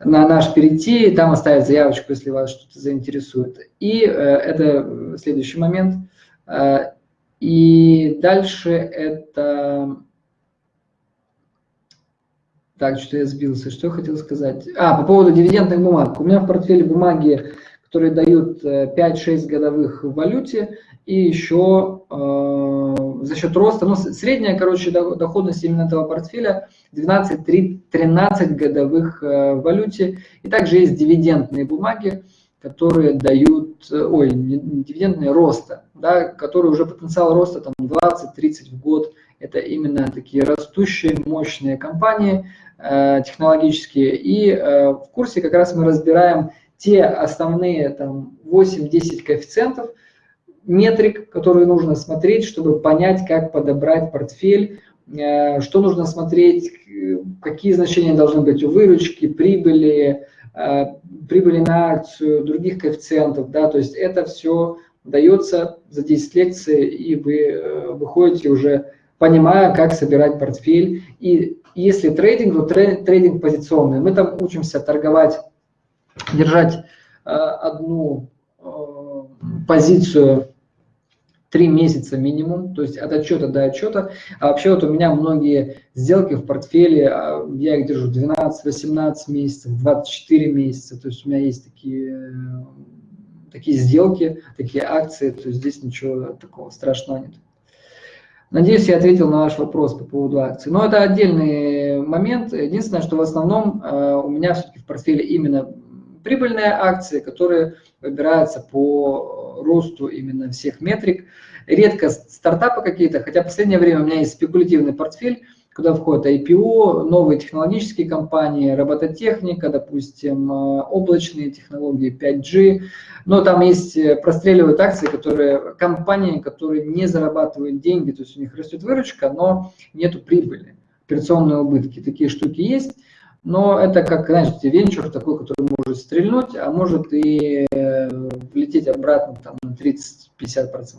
на наш перейти, там оставить заявочку, если вас что-то заинтересует. И это следующий момент. И дальше это так, что я сбился. Что я хотел сказать? А, по поводу дивидендных бумаг. У меня в портфеле бумаги, которые дают 5-6 э, годовых в валюте, и еще э, за счет роста, ну, средняя, короче, доходность именно этого портфеля 12-13 годовых э, валюте. И также есть дивидендные бумаги, которые дают, э, ой, дивидендные роста, да, которые уже потенциал роста там 20-30 в год. Это именно такие растущие, мощные компании, Э, технологические. И э, в курсе как раз мы разбираем те основные там 8-10 коэффициентов, метрик, которые нужно смотреть, чтобы понять, как подобрать портфель, э, что нужно смотреть, какие значения должны быть у выручки, прибыли, прибыли на акцию, других коэффициентов. Да, то есть это все дается за 10 лекций, и вы э, выходите уже понимая, как собирать портфель. И если трейдинг, то трейдинг позиционный. Мы там учимся торговать, держать э, одну позицию три месяца минимум, то есть от отчета до отчета. А вообще вот у меня многие сделки в портфеле, а, я их держу 12-18 месяцев, 24 месяца, то есть у меня есть такие, такие сделки, такие акции, то есть здесь ничего такого страшного нет. Надеюсь, я ответил на ваш вопрос по поводу акций. Но это отдельный момент. Единственное, что в основном э, у меня все-таки в портфеле именно прибыльные акции, которые выбираются по росту именно всех метрик. Редко стартапы какие-то, хотя в последнее время у меня есть спекулятивный портфель, куда входят IPO, новые технологические компании, робототехника, допустим, э, облачные технологии, 5G. Но там есть, э, простреливают акции, которые, компании, которые не зарабатывают деньги, то есть у них растет выручка, но нету прибыли, операционные убытки. Такие штуки есть. Но это как, знаете, венчур такой, который может стрельнуть, а может и э, влететь обратно там, на 30-50%.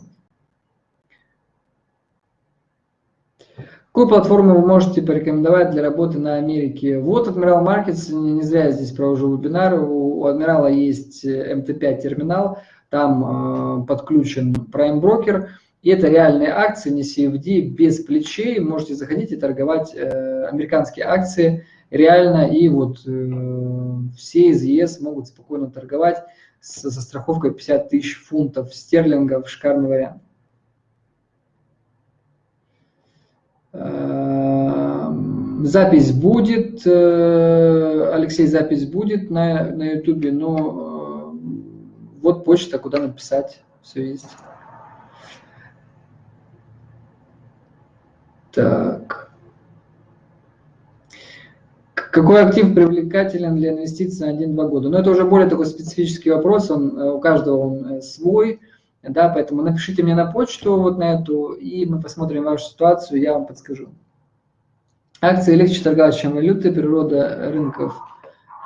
Какую платформу вы можете порекомендовать для работы на Америке? Вот Admiral Markets, не зря я здесь провожу вебинар, у, у Admiral есть MT5 э, терминал, там э, подключен Prime Broker, и это реальные акции, не CFD, без плечей, можете заходить и торговать э, американские акции, реально, и вот э, все из ЕС могут спокойно торговать со, со страховкой 50 тысяч фунтов стерлингов, шикарный вариант. Э, запись будет, э, Алексей, запись будет на, на YouTube, но э, вот почта, куда написать, все есть. Так. Какой актив привлекателен для инвестиций на 1-2 года? Но ну, это уже более такой специфический вопрос, он, э, у каждого он э, свой, да, поэтому напишите мне на почту вот на эту, и мы посмотрим вашу ситуацию, я вам подскажу. Акции легче торговать, чем валюты, природа рынков.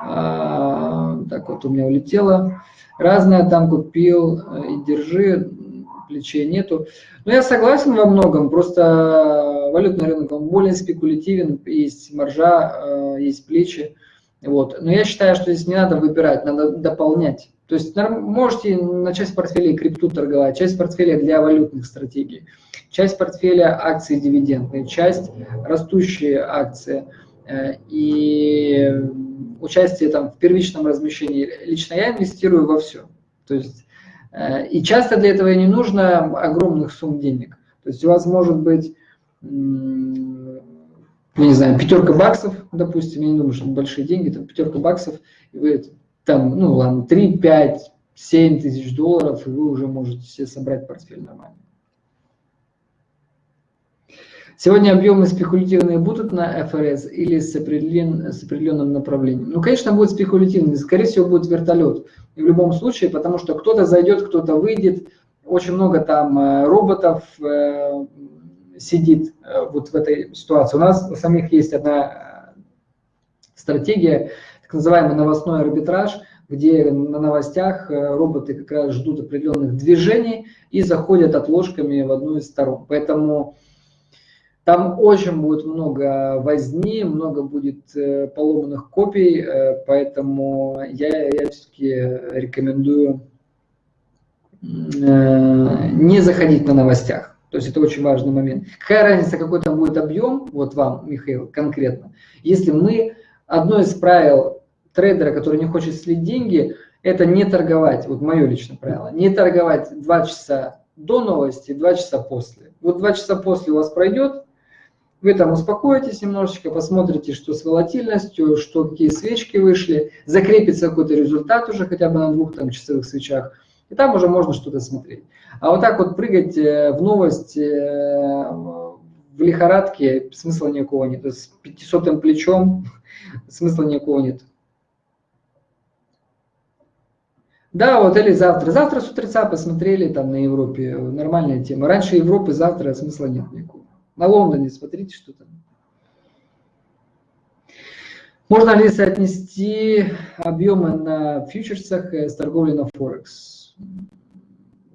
А, так вот у меня улетело. Разное там купил э, и держи, плечей нету. Но я согласен во многом, просто валютный рынок, он более спекулятивен, есть маржа, э, есть плечи. Вот. Но я считаю, что здесь не надо выбирать, надо дополнять. То есть можете на часть портфеля крипту торговать, часть портфеля для валютных стратегий, часть портфеля акции дивидендные, часть растущие акции э, и участие там в первичном размещении. Лично я инвестирую во все. То есть Э, и часто для этого не нужно огромных сумм денег. То есть у вас может быть, я не знаю, пятерка баксов, допустим, я не думаю, что это большие деньги, там пятерка баксов, и вы там, ну ладно, 3, 5, 7 тысяч долларов, и вы уже можете себе собрать портфель нормально. Сегодня объемы спекулятивные будут на ФРС или с, определен, с определенным направлением? Ну, конечно, будет спекулятивный, скорее всего, будет вертолет. И в любом случае, потому что кто-то зайдет, кто-то выйдет, очень много там э, роботов э, сидит э, вот в этой ситуации. У нас у самих есть одна стратегия, так называемый новостной арбитраж, где на новостях роботы как раз ждут определенных движений и заходят отложками в одну из сторон. Поэтому там очень будет много возни, много будет э, поломанных копий, э, поэтому я, я все-таки рекомендую э, не заходить на новостях. То есть это очень важный момент. Какая разница, какой там будет объем, вот вам, Михаил, конкретно, если мы, одно из правил трейдера, который не хочет слить деньги, это не торговать, вот мое личное правило, не торговать 2 часа до новости, 2 часа после. Вот 2 часа после у вас пройдет, вы там успокоитесь немножечко, посмотрите, что с волатильностью, что какие свечки вышли, закрепится какой-то результат уже хотя бы на двух там часовых свечах, и там уже можно что-то смотреть. А вот так вот прыгать э, в новость э, в лихорадке смысла никакого нет. С 500 плечом смысла никакого нет. Да, вот или завтра. Завтра с утреца посмотрели там на Европе. Нормальная тема. Раньше Европы, завтра смысла нет никакого. На Лондоне смотрите, что там. Можно ли соотнести объемы на фьючерсах с торговлей на Форекс?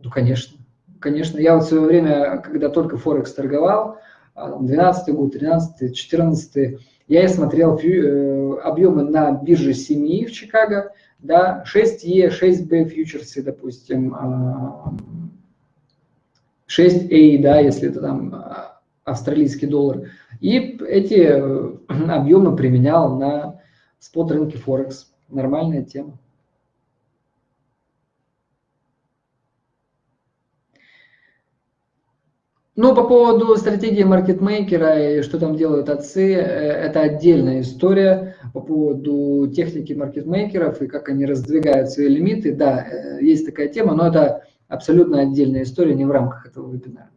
Ну, конечно. Конечно. Я вот в свое время, когда только Форекс торговал, 12 год, 13 14 я и смотрел э, объемы на бирже семьи в Чикаго, да, 6Е, 6Б фьючерсы, допустим, 6А, да, если это там а, австралийский доллар. И эти э, объемы применял на спот рынке Форекс. Нормальная тема. Ну, по поводу стратегии маркетмейкера и что там делают отцы, э, это отдельная история. По поводу техники маркетмейкеров и как они раздвигают свои лимиты, да, э, есть такая тема, но это абсолютно отдельная история, не в рамках этого вебинара.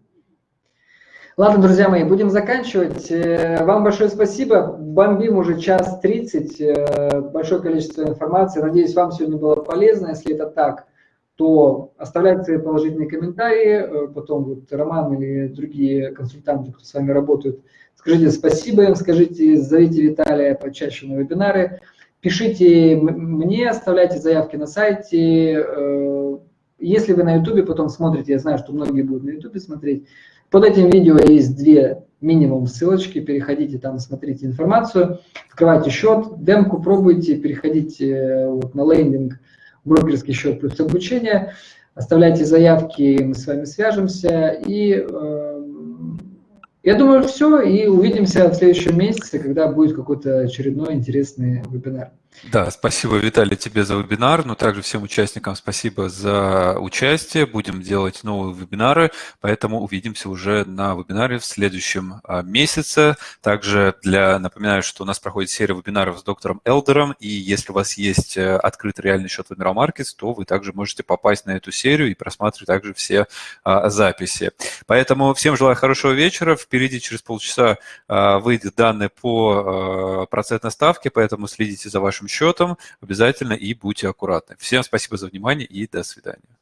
Ладно, друзья мои, будем заканчивать. Э, вам большое спасибо. Бомбим уже час 30, большое количество информации. Надеюсь, вам сегодня было полезно. Если это так, то оставляйте свои положительные комментарии, э, потом вот Роман или другие консультанты, кто с вами работают, скажите спасибо им, скажите, зовите Виталия почаще на вебинары, пишите мне, оставляйте заявки на сайте, э, если вы на ютубе потом смотрите, я знаю, что многие будут на ютубе смотреть, под этим видео есть две минимум ссылочки, переходите там, смотрите информацию, открывайте счет, демку пробуйте, переходите э, вот на лендинг, брокерский счет плюс обучение. Оставляйте заявки, мы с вами свяжемся. И э, я думаю, все. И увидимся в следующем месяце, когда будет какой-то очередной интересный вебинар. Да, спасибо, Виталий, тебе за вебинар, но также всем участникам спасибо за участие. Будем делать новые вебинары, поэтому увидимся уже на вебинаре в следующем а, месяце. Также для напоминаю, что у нас проходит серия вебинаров с доктором Элдером, и если у вас есть э, открытый реальный счет в Admiral Markets, то вы также можете попасть на эту серию и просматривать также все а, записи. Поэтому всем желаю хорошего вечера. Впереди через полчаса а, выйдет данные по процентной ставке, поэтому следите за вашим счетом обязательно и будьте аккуратны. Всем спасибо за внимание и до свидания.